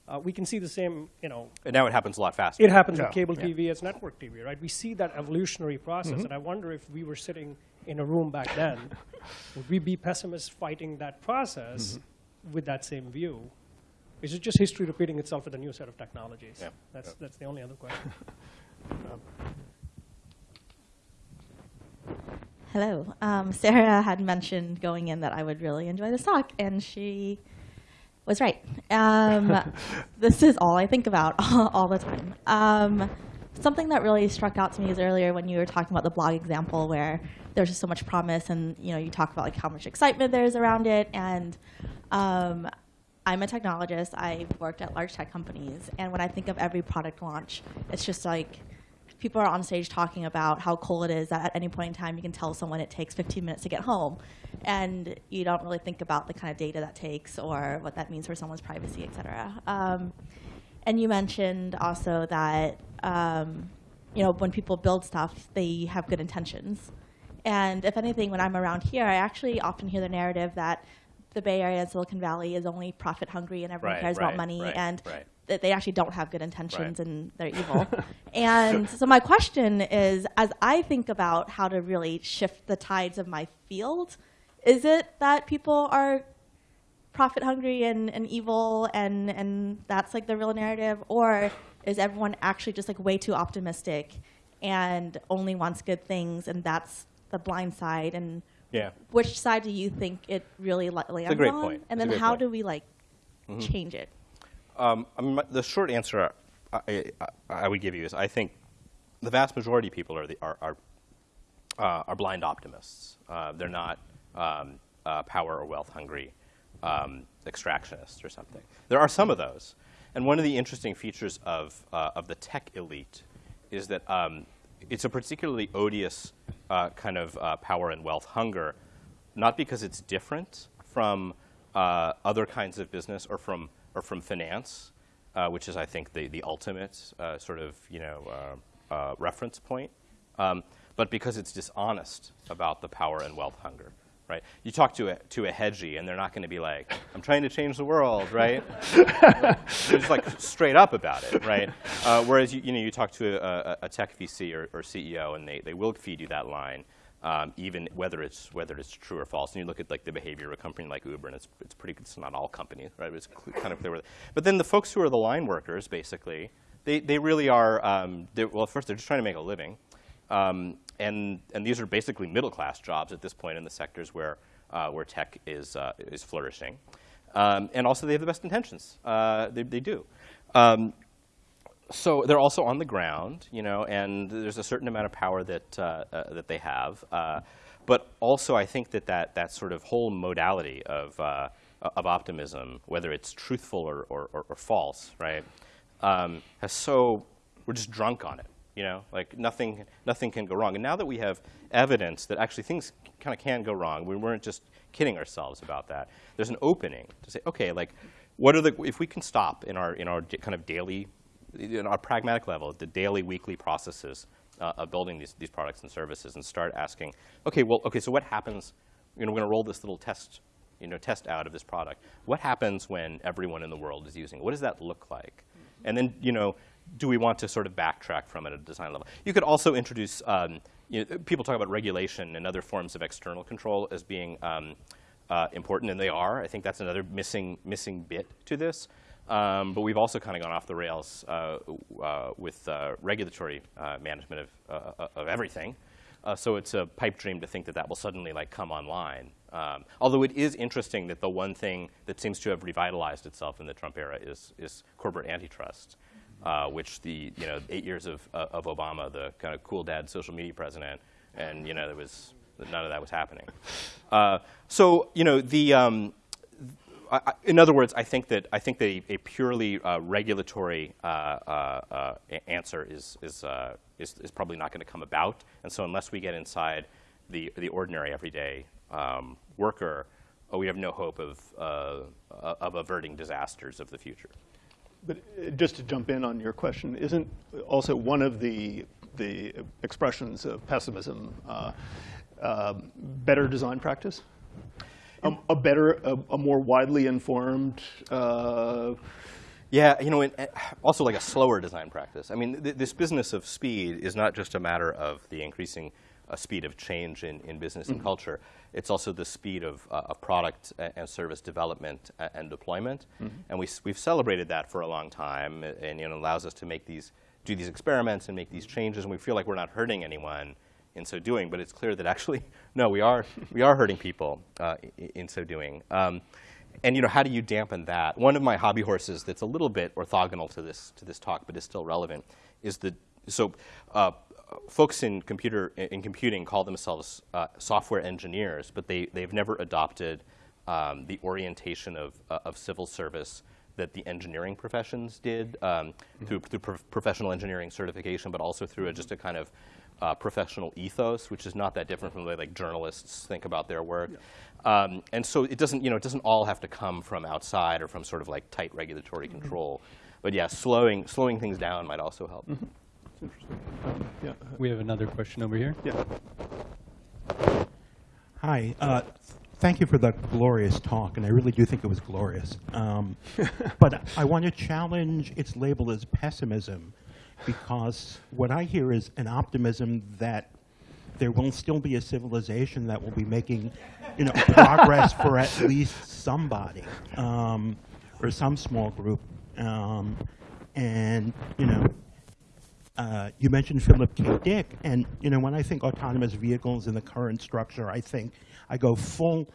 Uh, we can see the same, you know, And now it happens a lot faster. it happens Yeah, with cable yeah. TV as network TV, right? We see that evolutionary process, Mm-hmm. and I wonder if we were sitting in a room back then, would we be pessimists fighting that process Mm-hmm. with that same view? Is it just history repeating itself with a new set of technologies? Yeah, That's, yeah. that's the only other question. Hello. Um, Sarah had mentioned going in that I would really enjoy this talk, and she was right. Um, this is all I think about all the time. Something that really struck out to me is earlier when you were talking about the blog example where there's just so much promise, and you know you talk about like how much excitement there is around it, and um, I'm a technologist. I've worked at large tech companies, and when I think of every product launch, it's just like people are on stage talking about how cool it is that at any point in time you can tell someone it takes 15 minutes to get home, and you don't really think about the kind of data that takes or what that means for someone's privacy, et cetera. Um, and you mentioned also that um, you know when people build stuff, they have good intentions. And if anything, when I'm around here, I actually often hear the narrative that the Bay Area and Silicon Valley is only profit hungry and everyone Right, cares right, about money right, and that they actually don't have good intentions and they're evil. and so my question is, as I think about how to really shift the tides of my field, is it that people are profit hungry and, and evil and, and that's like the real narrative? Or is everyone actually just like way too optimistic and only wants good things and that's the blind side? And Yeah. which side do you think it really li- lands great on? point. And It's then how point. do we like change it? Um, I mean, the short answer I, I, I would give you is I think the vast majority of people are, the, are, are, uh, are blind optimists. Uh, they're not um, uh, power or wealth hungry um, extractionists or something. There are some of those. And one of the interesting features of, uh, of the tech elite is that um, it's a particularly odious uh, kind of uh, power and wealth hunger, not because it's different from uh, other kinds of business or from, or from finance, uh, which is, I think, the, the ultimate uh, sort of you know, reference point, um, but because it's dishonest about the power and wealth hunger. Right? You talk to a, to a hedgie, and they're not going to be like, "I'm trying to change the world," right? They're just like straight up about it, right? Uh, whereas you, you know you talk to a, a, tech VC or, or CEO, and they, they will feed you that line, um, even whether it's whether it's true or false. And you look at like the behavior of a company like Uber, and it's it's pretty. It's not all companies, right? But it's kind of clear. Where but then the folks who are the line workers, basically, they they really are. Um, well, first they're just trying to make a living. Um, and, and these are basically middle class jobs at this point in the sectors where, uh, where tech is, uh, is flourishing. Um, and also, they have the best intentions. Uh, they, they do. Um, so they're also on the ground, you know, and there's a certain amount of power that, uh, uh, that they have. Uh, but also, I think that, that that sort of whole modality of, of optimism, whether it's truthful or, or, or, or false, right, um, has so, we're just drunk on it You know, like nothing, nothing can go wrong. And now that we have evidence that actually things kind of can go wrong, we weren't just kidding ourselves about that. There's an opening to say, okay, like, what are the if we can stop in our in our kind of daily, in our pragmatic level, the daily, weekly processes uh, of building these these products and services, and start asking, okay, well, okay, so what happens? You know, we're going to roll this little test, you know, test out of this product. What happens when everyone in the world is using it? What does that look like? And then, you know, do we want to sort of backtrack from it at a design level? You could also introduce, um, you know, people talk about regulation and other forms of external control as being um, uh, important, and they are. I think that's another missing, missing bit to this. Um, but we've also kind of gone off the rails uh, uh, with uh, regulatory uh, management of, uh, of everything. So it's a pipe dream to think that that will suddenly like come online. Um, although it is interesting that the one thing that seems to have revitalized itself in the Trump era is, is corporate antitrust, uh, which the you know eight years of, uh, of Obama, the kind of cool dad social media president, and you know there was none of that was happening. Uh, so you know the. Um, in other words, I think that I think that a, a purely uh, regulatory uh, uh, answer is is, is is probably not going to come about. And so, unless we get inside the the ordinary everyday um, worker, we have no hope of of averting disasters of the future. But uh, just to jump in on your question, isn't also one of the the expressions of pessimism uh, um, better design practice? A, a better, a, a more widely informed. Uh, Yeah, you know, and uh, also like a slower design practice. I mean, th- this business of speed is not just a matter of the increasing uh, speed of change in, in business and culture. It's also the speed of, uh, of product and service development and deployment. And we, we've celebrated that for a long time, and you know, it allows us to make these, do these experiments and make these changes, and we feel like we're not hurting anyone in so doing. But it's clear that actually, no, we are, we are hurting people uh, in so doing. Um, and you know, how do you dampen that? One of my hobby horses that's a little bit orthogonal to this to this talk, but is still relevant, is the so uh, folks in computer in computing call themselves uh, software engineers, but they they've never adopted um, the orientation of uh, of civil service that the engineering professions did um, through through prof- professional engineering certification, but also through a, just a kind of uh, professional ethos, which is not that different from the way like journalists think about their work. Um, and so it doesn't, you know, it doesn't all have to come from outside or from sort of like tight regulatory control. But yeah, slowing slowing things down might also help. Yeah, We have another question over here. yeah. Hi. Uh, thank you for that glorious talk, and I really do think it was glorious. Um, but I want to challenge its label as pessimism, because what I hear is an optimism that there will still be a civilization that will be making, you know, progress for at least somebody um, or some small group. Um, and you know, uh, you mentioned Philip K. Dick, and you know when I think autonomous vehicles in the current structure, I think I go full,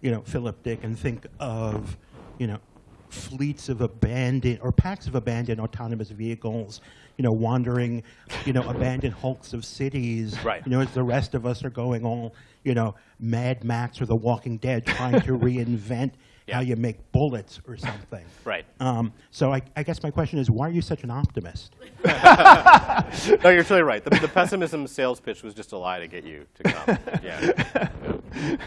you know, Philip Dick, and think of, you know, fleets of abandoned or packs of abandoned autonomous vehicles, you know, wandering, you know, abandoned hulks of cities, Right. you know, as the rest of us are going all, you know, Mad Max or The Walking Dead, trying to reinvent Yeah. how you make bullets or something. Right. Um, so I, I guess my question is, why are you such an optimist? no, you're totally right. The, the pessimism sales pitch was just a lie to get you to come. Yeah.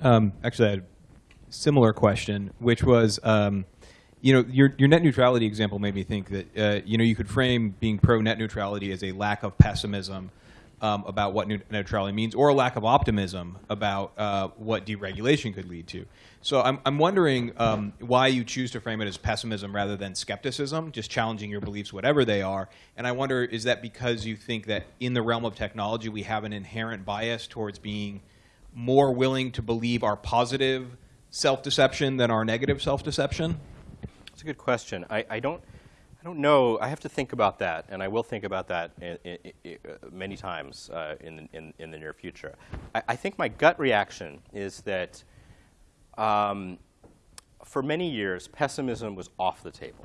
Um, actually, I had a similar question, which was, um, you know, your, your net neutrality example made me think that, uh, you know, you could frame being pro net neutrality as a lack of pessimism um, about what net neutrality means, or a lack of optimism about uh, what deregulation could lead to. So I'm, I'm wondering um, why you choose to frame it as pessimism rather than skepticism, just challenging your beliefs, whatever they are. And I wonder, is that because you think that in the realm of technology, we have an inherent bias towards being more willing to believe our positive self-deception than our negative self-deception? That's a good question. I, I don't, I don't know. I have to think about that, and I will think about that i i i uh, many times uh, in, the- in, in the near future. I, I think my gut reaction is that um, for many years, pessimism was off the table.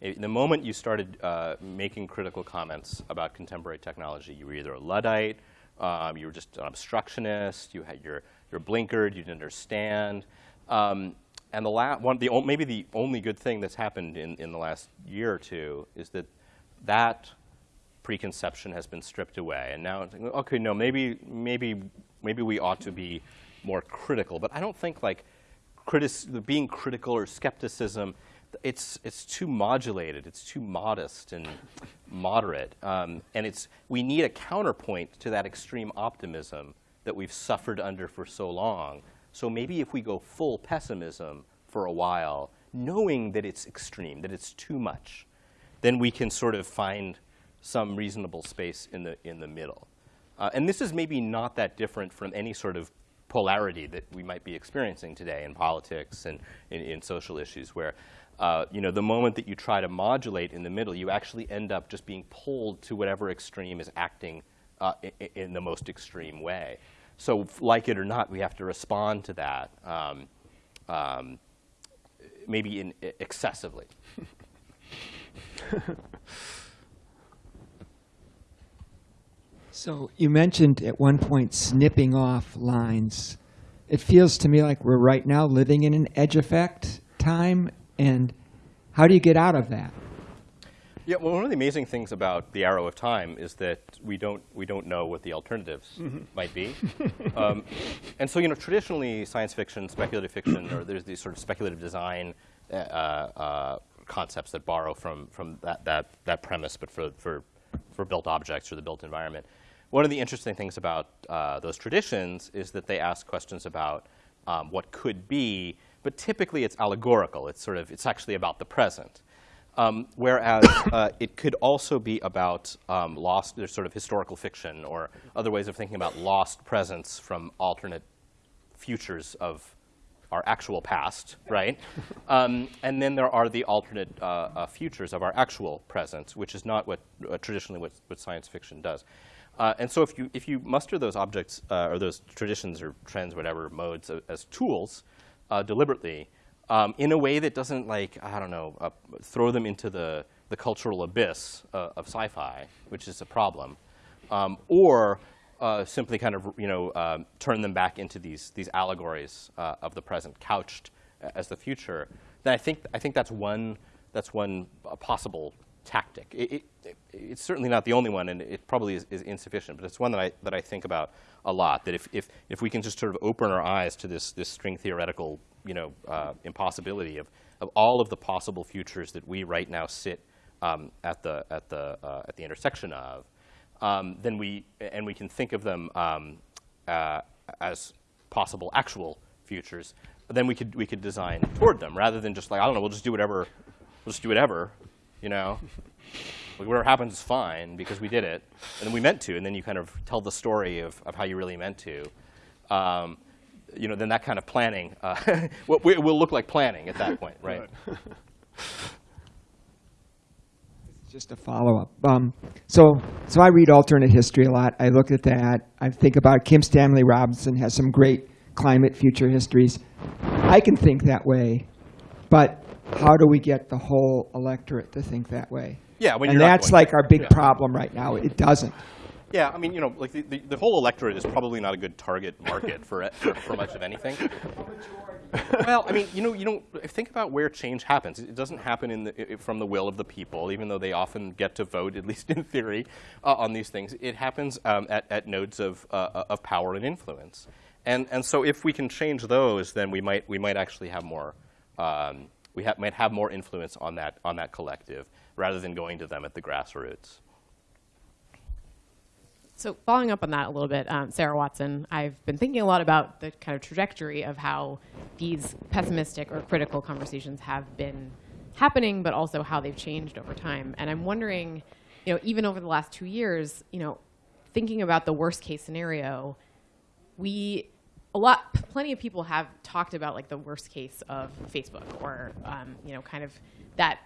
The moment you started uh, making critical comments about contemporary technology, you were either a Luddite, um, you were just an obstructionist, you had your, your blinkered, you didn't understand. Um, and the la- one, the, maybe the only good thing that's happened in, in the last year or two is that that preconception has been stripped away, and now it's like, okay, no, maybe maybe maybe we ought to be more critical. But I don't think like critis- being critical or skepticism. It's it's too modulated. It's too modest and moderate, um, and it's we need a counterpoint to that extreme optimism that we've suffered under for so long. So maybe if we go full pessimism for a while, knowing that it's extreme, that it's too much, then we can sort of find some reasonable space in the, in the middle. Uh, and this is maybe not that different from any sort of polarity that we might be experiencing today in politics and in, in social issues, where uh, you know, the moment that you try to modulate in the middle, you actually end up just being pulled to whatever extreme is acting uh, in, in the most extreme way. So, like it or not, we have to respond to that, um, um, maybe in, excessively. So you mentioned at one point snipping off lines. It feels to me like we're right now living in an edge effect time, and how do you get out of that? Yeah, well, one of the amazing things about the arrow of time is that we don't we don't know what the alternatives might be, um, and so you know traditionally science fiction, speculative fiction, or there's these sort of speculative design uh, uh, concepts that borrow from from that that that premise, but for for for built objects or the built environment. One of the interesting things about uh, those traditions is that they ask questions about um, what could be, but typically it's allegorical. It's sort of it's actually about the present. Um, whereas uh, it could also be about um, lost, there's sort of historical fiction or other ways of thinking about lost presence from alternate futures of our actual past, right? um, and then there are the alternate uh, uh, futures of our actual presence, which is not what uh, traditionally what, what, science fiction does. Uh, and so if you, if you muster those objects uh, or those traditions or trends, whatever modes, as tools deliberately, um, in a way that doesn't like I don't know uh, throw them into the the cultural abyss uh, of sci-fi, which is a problem, um, or uh, simply kind of you know um, turn them back into these these allegories uh, of the present, couched as the future. Then I think I think that's one that's one possible tactic. It, it, it's certainly not the only one, and it probably is, is, insufficient. But it's one that I that I think about a lot. That if if if we can just sort of open our eyes to this this string theoretical you know, uh, impossibility of, of all of the possible futures that we right now sit um, at, the, at, the, uh, at the intersection of, um, then we, and we can think of them um, uh, as possible actual futures, then we could, we could design toward them rather than just like, I don't know, we'll just do whatever, we'll just do whatever, you know. whatever happens is fine because we did it, and we meant to, and then you kind of tell the story of, of how you really meant to. You know, then that kind of planning uh, will, will look like planning at that point, right? right. Just a follow-up. Um, so, so I read alternate history a lot. I look at that. I think about Kim Stanley Robinson has some great climate future histories. I can think that way, but how do we get the whole electorate to think that way? Yeah, when and that's like our big yeah. problem right now. It doesn't. Yeah, I mean, you know, like the, the, the, whole electorate is probably not a good target market for, for, for much of anything. well, I mean, you know, you don't think about where change happens. It doesn't happen in the, from the will of the people, even though they often get to vote, at least in theory, uh, on these things. It happens um, at, at nodes of, uh, of power and influence. And, and so if we can change those, then we might, we might actually have more, um, we ha might have more influence on that, on that collective rather than going to them at the grassroots. So following up on that a little bit, um, Sarah Watson, I've been thinking a lot about the kind of trajectory of how these pessimistic or critical conversations have been happening, but also how they've changed over time. And I'm wondering, you know, even over the last two years, you know, thinking about the worst case scenario, we a lot, plenty of people have talked about like the worst case of Facebook or, um, you know, kind of that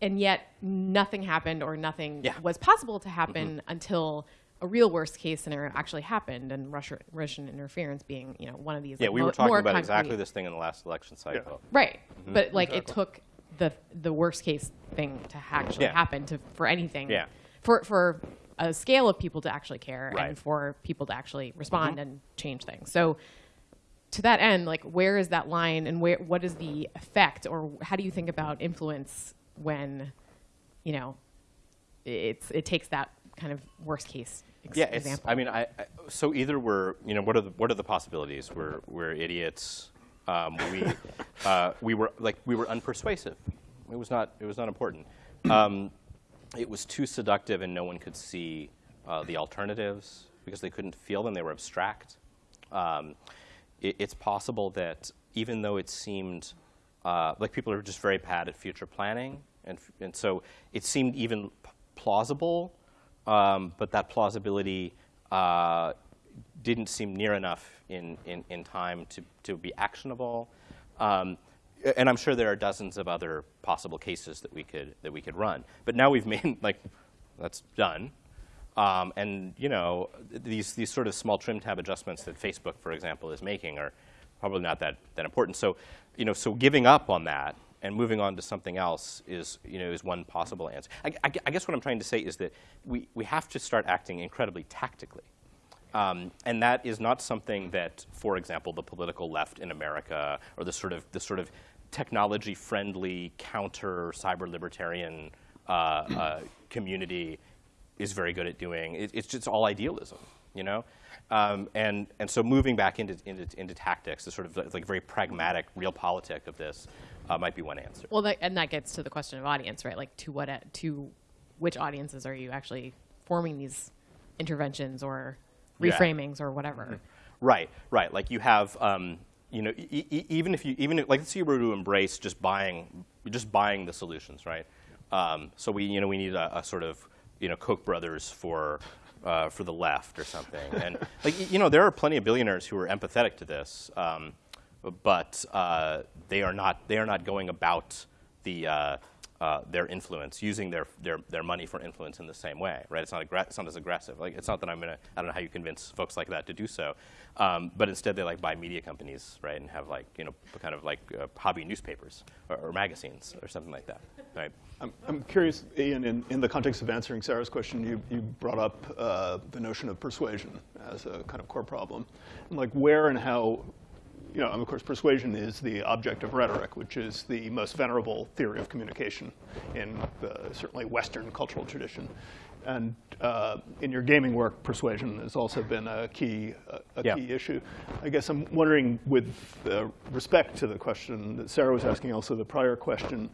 and yet nothing happened or nothing yeah. was possible to happen mm-hmm. until a real worst case scenario actually happened, and Russia, Russian interference being you know one of these. Yeah, like, we mo- were talking about concrete. exactly this thing in the last election cycle. Yeah. Right, mm-hmm. but like exactly. it took the the worst case thing to actually yeah. happen to for anything. Yeah. For for a scale of people to actually care right. and for people to actually respond mm-hmm. and change things. So to that end, like where is that line and where what is the effect or how do you think about influence when you know, it's it takes that kind of worst case ex- Yeah, example. I mean, I, I, so either we're, you know, what are the, what are the possibilities? We're, we're idiots. Um, we, uh, we were, like, we were unpersuasive. It was not, it was not important. Um, it was too seductive and no one could see uh, the alternatives because they couldn't feel them, they were abstract. Um, it, it's possible that even though it seemed uh, like people are just very bad at future planning, and, and so it seemed even plausible, um, but that plausibility uh, didn't seem near enough in, in, in time to, to be actionable. Um, and I'm sure there are dozens of other possible cases that we could that we could run. But now we've made like that's done. Um, and you know these these sort of small trim tab adjustments that Facebook, for example, is making are probably not that, that important. So you know so giving up on that and moving on to something else is you know is one possible answer. I, I I guess what I'm trying to say is that we, we have to start acting incredibly tactically. Um, and that is not something that, for example, the political left in America or the sort of the sort of technology-friendly counter cyber libertarian uh, uh, community is very good at doing. It, it's just all idealism, you know. Um, and and so moving back into into, into tactics, the sort of like very pragmatic, realpolitik of this, uh, might be one answer. well, that, and that gets to the question of audience, right? Like to what to which audiences are you actually forming these interventions or Yeah. reframings or whatever? Right, right. Like you have, um, you know, e- e- even if you, even if, like, let's say you were to embrace just buying, just buying the solutions, right? Um, so we, you know, we need a, a sort of, you know, Koch brothers for, uh, for the left or something. And like, you know, there are plenty of billionaires who are empathetic to this, um, but uh, they are not, they are not going about the, uh, their influence, using their, their, their money for influence in the same way, right? It's not, it's not as aggressive. Like, it's not that I'm gonna, I don't know how you convince folks like that to do so, um, but instead they like buy media companies, right, and have like, you know, kind of like uh, hobby newspapers or, or magazines or something like that, right? I'm, I'm curious, Ian, in, in the context of answering Sarah's question, you, you brought up uh, the notion of persuasion as a kind of core problem. And like where and how, you know, and of course, persuasion is the object of rhetoric, which is the most venerable theory of communication in the certainly Western cultural tradition. And uh, in your gaming work, persuasion has also been a key, a, a Yeah. key issue. I guess I'm wondering, with uh, respect to the question that Sarah was asking, also the prior question,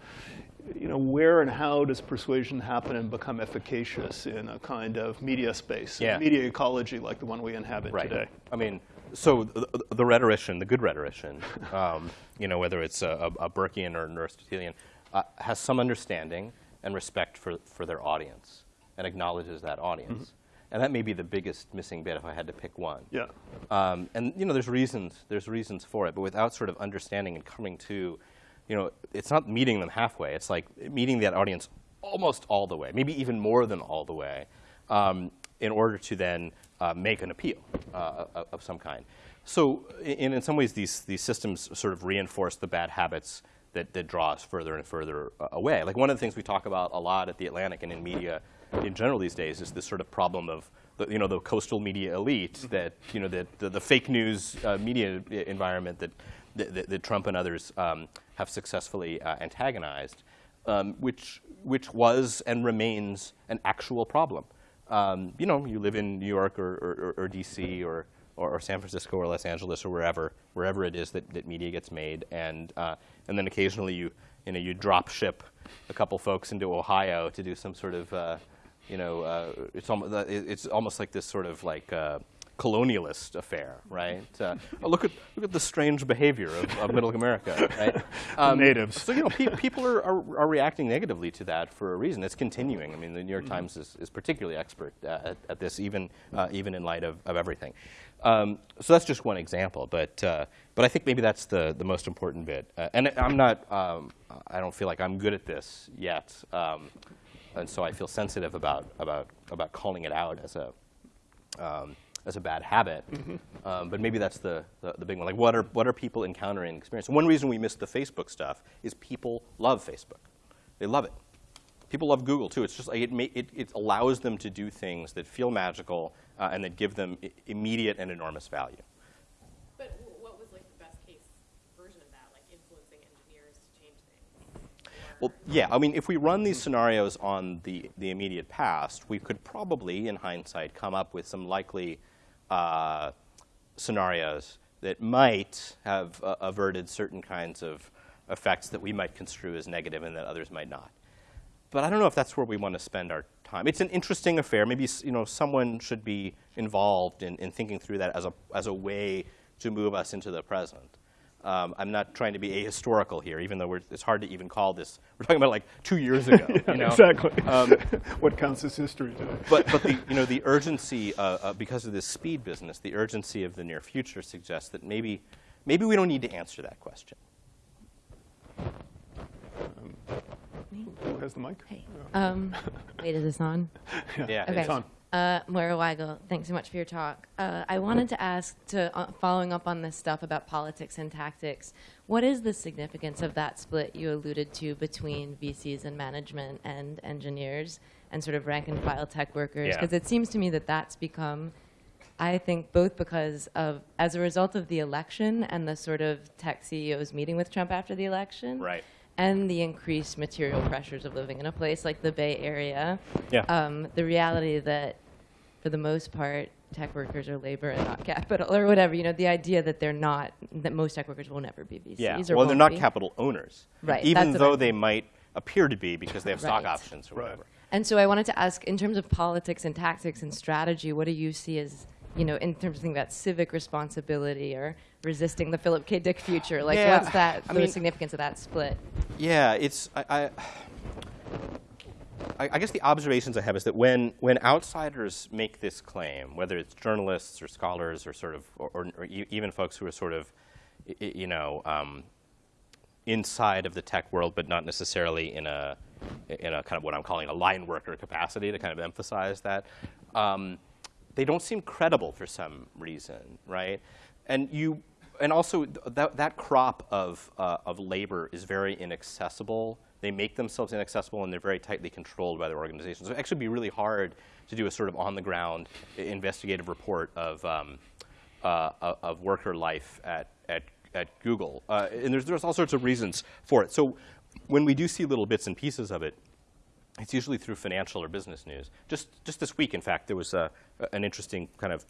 you know, where and how does persuasion happen and become efficacious in a kind of media space, Yeah. media ecology like the one we inhabit Right. today? I mean, so the, the rhetorician, the good rhetorician, um, you know, whether it's a, a, a Burkean or an Aristotelian, uh, has some understanding and respect for, for their audience and acknowledges that audience. And that may be the biggest missing bit if I had to pick one. Yeah. Um, and you know, there's reasons. There's reasons for it, but without sort of understanding and coming to, you know, it's not meeting them halfway. It's like meeting that audience almost all the way, maybe even more than all the way, um, in order to then make an appeal uh, of, of some kind. So, in, in some ways, these these systems sort of reinforce the bad habits that, that draw us further and further uh, away. Like one of the things we talk about a lot at the Atlantic and in media in general these days is this sort of problem of the, you know the coastal media elite that you know the the, the fake news uh, media environment that that, that- that Trump and others um, have successfully uh, antagonized, um, which which was and remains an actual problem. Um, you know, you live in New York or, or, or, or D.C. Or, or or San Francisco or Los Angeles or wherever wherever it is that, that media gets made, and uh, and then occasionally you you know you drop ship a couple folks into Ohio to do some sort of uh, you know uh, it's almost it's almost like this sort of like uh, colonialist affair, right? Uh, oh, look at look at the strange behavior of, of Middle America, right? Um, natives. So you know, pe- people are, are, are reacting negatively to that for a reason. It's continuing. I mean, the New York Times is, is particularly expert uh, at, at this, even uh, even in light of, of everything. Um, so that's just one example, but uh, but I think maybe that's the the most important bit. Uh, and I'm not. Um, I don't feel like I'm good at this yet, um, and so I feel sensitive about about about calling it out as a um, as a bad habit. Um, but maybe that's the, the, the big one. Like, what are, what are people encountering and experiencing? One reason we miss the Facebook stuff is people love Facebook. They love it. People love Google too. It's just like it, ma- it, it allows them to do things that feel magical uh, and that give them I- immediate and enormous value. But what was like the best case version of that, like influencing engineers to change things? Well, yeah, I mean, if we run these scenarios on the, the immediate past, we could probably, in hindsight, come up with some likely uh, scenarios that might have uh, averted certain kinds of effects that we might construe as negative and that others might not. But I don't know if that's where we want to spend our time. It's an interesting affair. Maybe you know someone should be involved in, in thinking through that as a, as a way to move us into the present. Um, I'm not trying to be ahistorical here, even though we're, it's hard to even call this. We're talking about like two years ago. you know? Exactly. Um, what counts as history today? but but the you know the urgency uh, uh, because of this speed business, the urgency of the near future suggests that maybe maybe we don't need to answer that question. Who has the mic? Hey. Um, wait, is this on? Yeah, Okay. It's on. Uh, Moira Weigel, thanks so much for your talk. Uh, I wanted to ask, to uh, following up on this stuff about politics and tactics, what is the significance of that split you alluded to between VCs and management and engineers and sort of rank and file tech workers? Yeah. Because it seems to me that that's become, I think, both because of, as a result of the election and the sort of tech CEOs meeting with Trump after the election, Right. and the increased material pressures of living in a place like the Bay Area, Yeah. um, the reality that, for the most part, tech workers are labor and not capital, or whatever. You know, the idea that they're not, that most tech workers will never be VCs. Yeah. or Well, they're won't be. capital owners. Right, Even that's though I'm- they might appear to be because they have stock options or Right. whatever. And so I wanted to ask, in terms of politics and tactics and strategy, what do you see as, you know, in terms of thinking about civic responsibility or resisting the Philip K. Dick future? Like, Yeah, what's that, I the mean- significance of that split? Yeah, it's I, I, I I guess the observations I have is that when when outsiders make this claim, whether it's journalists or scholars or sort of or, or, or even folks who are sort of you know um, inside of the tech world, but not necessarily in a in a kind of what I'm calling a line worker capacity to kind of emphasize that. Um, they don't seem credible for some reason, right? And you, and also th- that that crop of uh, of labor is very inaccessible. They make themselves inaccessible, and they're very tightly controlled by their organizations. So it actually be really hard to do a sort of on the ground investigative report of um, uh, of- worker life at, at, at Google. Uh, and there's, there's all sorts of reasons for it. So when we do see little bits and pieces of it, it's usually through financial or business news. Just, just this week, in fact, there was a, an interesting kind of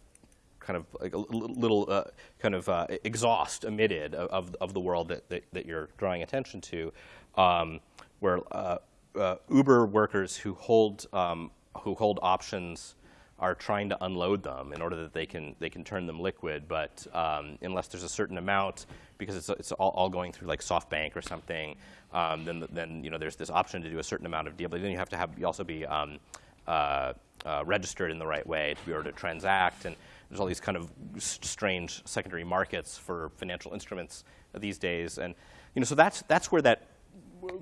kind of like a little uh, kind of uh, exhaust emitted of, of, of the world that, that, that you're drawing attention to, um, where uh, uh, Uber workers who hold um, who hold options are trying to unload them in order that they can they can turn them liquid, but um, unless there's a certain amount, because it's, it's all, all going through like SoftBank or something, um, then then you know there's this option to do a certain amount of deal, but then you have to have you also be um, uh, uh, registered in the right way to be able to transact, and there's all these kind of strange secondary markets for financial instruments these days, and you know so that's that's where that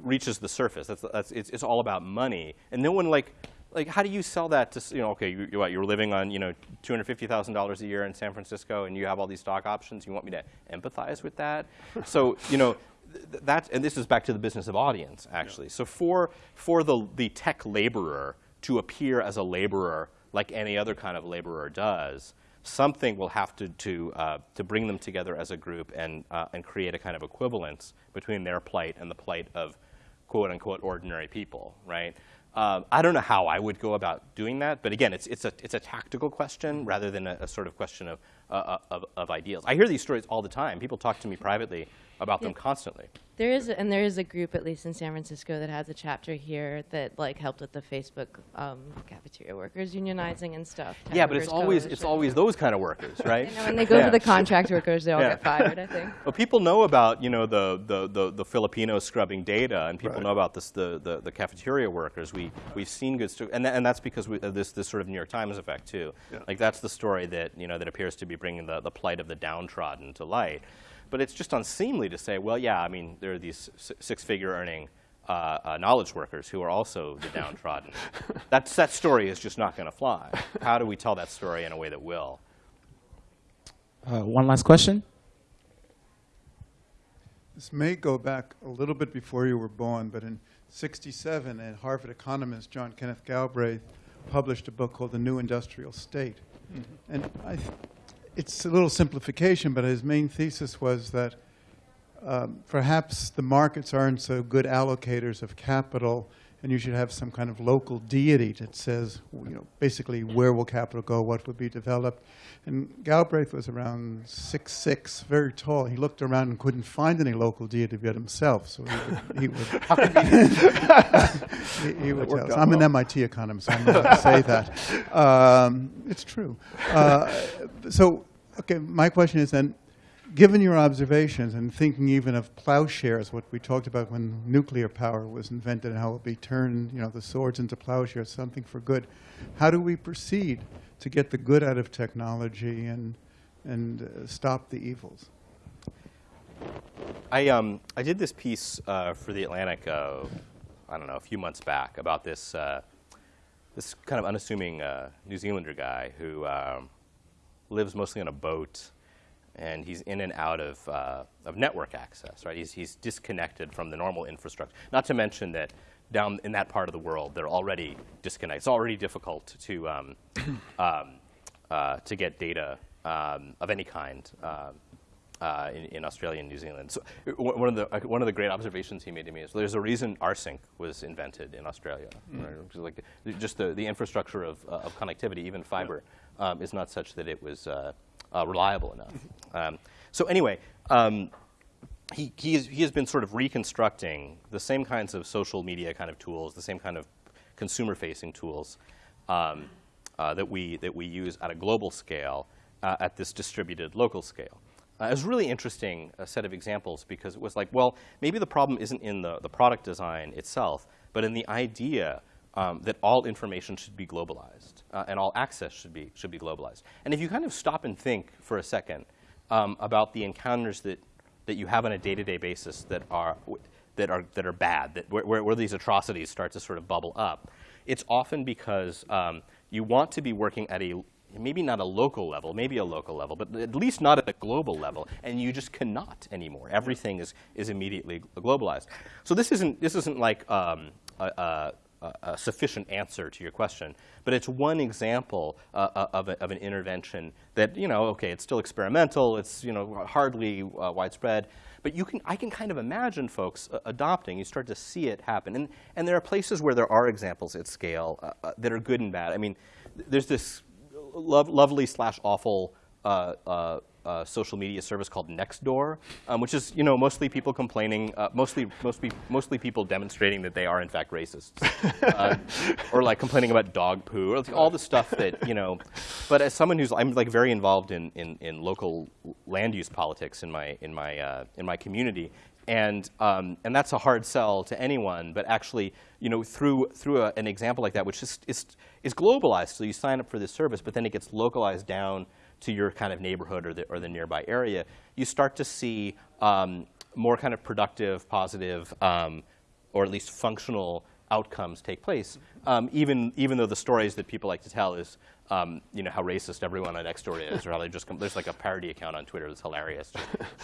reaches the surface. That's, that's it's, it's all about money, and no one like like how do you sell that to you know okay you, what, you're living on you know two hundred fifty thousand dollars a year in San Francisco and you have all these stock options. You want me to empathize with that? so you know th- that and this is back to the business of audience actually. So for for the the tech laborer to appear as a laborer like any other kind of laborer does, something will have to to uh, to bring them together as a group and uh, and create a kind of equivalence between their plight and the plight of quote unquote ordinary people, right? Um, I don't know how I would go about doing that, but again, it's it's a it's a tactical question rather than a, a sort of question of, uh, of of ideals. I hear these stories all the time. People talk to me privately about them constantly. There is, and there is a group, at least in San Francisco, that has a chapter here that like helped with the Facebook um, cafeteria workers unionizing and stuff. Tech Yeah, but it's always it's always those kind of workers, right? And when they go Yeah. for the contract workers, they all Yeah. get fired. I think. Well, people know about you know the the, the, the Filipinos scrubbing data, and people Right. know about this the, the, the cafeteria workers. We we've seen good stories, and, tha- and that's because we, of this this sort of New York Times effect too. Yeah. Like that's the story that you know that appears to be bringing the, the plight of the downtrodden to light. But it's just unseemly to say, well, yeah, I mean, there are these six-figure earning uh, uh, knowledge workers who are also the downtrodden. That's, that story is just not going to fly. How do we tell that story in a way that will? Uh, one last question. This may go back a little bit before you were born, but in 67, a Harvard economist, John Kenneth Galbraith, published a book called The New Industrial State. And I th- it's a little simplification, but his main thesis was that um, perhaps the markets aren't so good allocators of capital, and you should have some kind of local deity that says, you know, basically where will capital go, what will be developed. And Galbraith was around six six, very tall. He looked around and couldn't find any local deity but himself, so he would. He would, he, he would tell us. I'm an. MIT economist, so I'm allowed to say that. Um, it's true. Uh, so, okay, my question is then, given your observations and thinking even of plowshares, what we talked about when nuclear power was invented and how it be turned, you know, the swords into plowshares, something for good, how do we proceed to get the good out of technology and, and uh, stop the evils? I, um, I did this piece uh, for the Atlantic, uh, I don't know, a few months back about this, uh, this kind of unassuming uh, New Zealander guy who um, lives mostly on a boat, and he's in and out of, uh, of network access, right? He's, he's disconnected from the normal infrastructure. Not to mention that down in that part of the world, they're already disconnected. It's already difficult to, um, um, uh, to get data um, of any kind. Um, uh, in, in Australia and New Zealand. So uh, one of the uh, one of the great observations he made to me is there's a reason rsync was invented in Australia. Right? Which is like just the, the infrastructure of, uh, of connectivity, even fiber, um, is not such that it was uh, reliable enough. Um, so anyway. Um, he, he, is, he has been sort of reconstructing the same kinds of social media kind of tools, the same kind of consumer-facing tools um, uh, that, we, that we use at a global scale uh, at this distributed local scale. Uh, it was really interesting uh, set of examples because it was like, well, maybe the problem isn't in the, the product design itself, but in the idea um, that all information should be globalized uh, and all access should be, should be globalized. And if you kind of stop and think for a second um, about the encounters that, that you have on a day-to-day basis that are, that are, that are bad, that where, where, where these atrocities start to sort of bubble up, it's often because um, you want to be working at a maybe not a local level, maybe a local level, but at least not at a global level, and you just cannot anymore. Everything is, is immediately globalized. So this isn't, this isn't like um, a, a, a, sufficient answer to your question, but it's one example uh, of, a, of, an intervention that, you know, okay, it's still experimental, it's, you know, hardly uh, widespread, but you can, I can kind of imagine folks uh, adopting. You start to see it happen. And, and there are places where there are examples at scale uh, uh, that are good and bad. I mean, there's this lo lovely slash awful uh, uh, uh, social media service called Nextdoor, um, which is you know mostly people complaining, uh, mostly mostly mostly people demonstrating that they are in fact racists, uh, or like complaining about dog poo, or like all the stuff that you know. But as someone who's I'm like very involved in in, in local land use politics in my in my uh, in my community, and um, and that's a hard sell to anyone. But actually, you know, through through a, an example like that, which is, is is globalized, so you sign up for this service, but then it gets localized down to your kind of neighborhood or the or the nearby area. You start to see um, more kind of productive, positive, um, or at least functional outcomes take place. Um, even even though the stories that people like to tell is um, you know how racist everyone on Nextdoor is, or how they just come there's like a parody account on Twitter that's hilarious,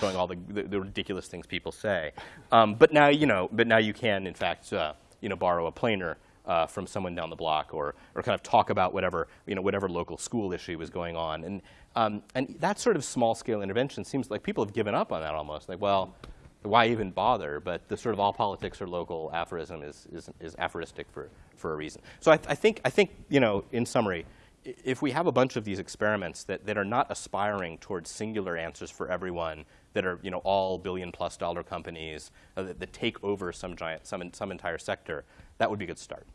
showing all the, the, the ridiculous things people say. Um, but now you know, but now you can in fact uh, you know borrow a planer. Uh, from someone down the block, or, or kind of talk about whatever, you know, whatever local school issue was going on. And, um, and that sort of small-scale intervention seems like people have given up on that almost. Like, well, why even bother? But the sort of all politics are local aphorism is, is, is aphoristic for, for a reason. So I, th I, think, I think, you know, in summary, if we have a bunch of these experiments that, that are not aspiring towards singular answers for everyone, that are you know, all billion plus dollar companies uh, that, that, take over some, giant, some, some entire sector, that would be a good start.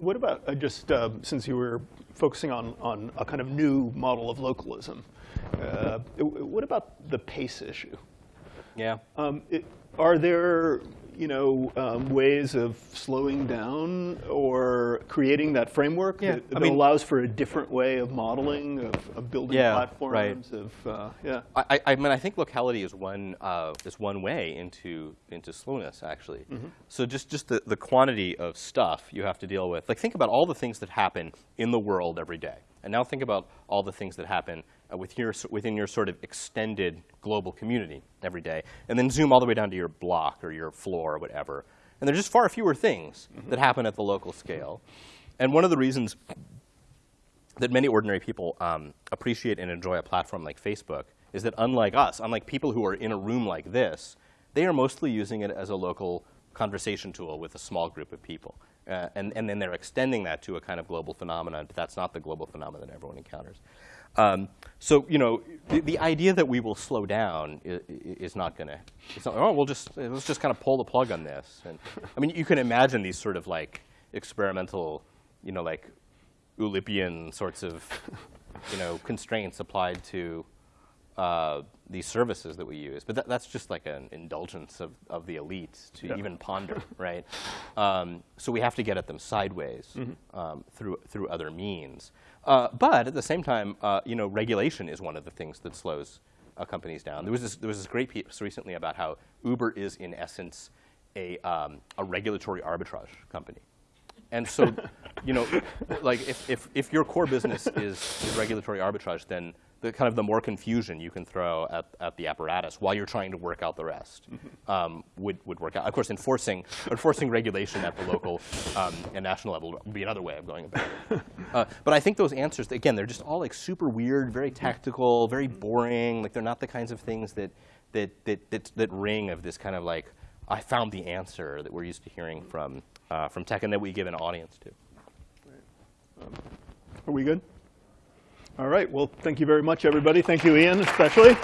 What about uh, just uh, since you were focusing on, on a kind of new model of localism, uh, what about the pace issue? Yeah. Um, it, are there you know, um, ways of slowing down or creating that framework yeah. that, I that mean, allows for a different way of modeling, of, of building yeah, platforms, right. of, uh, yeah. I, I, mean, I think locality is one, uh, is one way into, into slowness, actually. Mm -hmm. So just, just the, the quantity of stuff you have to deal with. Like, think about all the things that happen in the world every day. And now think about all the things that happen uh, with your, within your sort of extended global community every day. And then zoom all the way down to your block or your floor or whatever. And there's just far fewer things mm -hmm. that happen at the local scale. And one of the reasons that many ordinary people um, appreciate and enjoy a platform like Facebook is that unlike us, unlike people who are in a room like this, They are mostly using it as a local conversation tool with a small group of people. Uh, and, and then they're extending that to a kind of global phenomenon, but that's not the global phenomenon that everyone encounters. Um, so, you know, the, the idea that we will slow down is, is not going to, it's not, oh, we'll just, let's just kind of pull the plug on this. And, I mean, you can imagine these sort of like experimental, you know, like Oulipian sorts of, you know, constraints applied to uh, these services that we use. But that, that's just like an indulgence of, of the elite to Yeah. even ponder, right? Um, so we have to get at them sideways um, through, through other means. Uh, but at the same time, uh, you know, regulation is one of the things that slows uh, companies down. There was, this, there was this great piece recently about how Uber is, in essence, a, um, a regulatory arbitrage company. And so, you know, like if, if, if your core business is, is regulatory arbitrage, then the kind of the more confusion you can throw at, at the apparatus while you're trying to work out the rest um, would, would work out. Of course, enforcing, enforcing regulation at the local um, and national level would be another way of going about it. Uh, but I think those answers, again, they're just all like super weird, very tactical, very boring. Like they're not the kinds of things that, that, that, that, that ring of this kind of like, I found the answer that we're used to hearing from, uh, from tech and that we give an audience to. Are we good? All right. Well, thank you very much, everybody. Thank you, Ian, especially.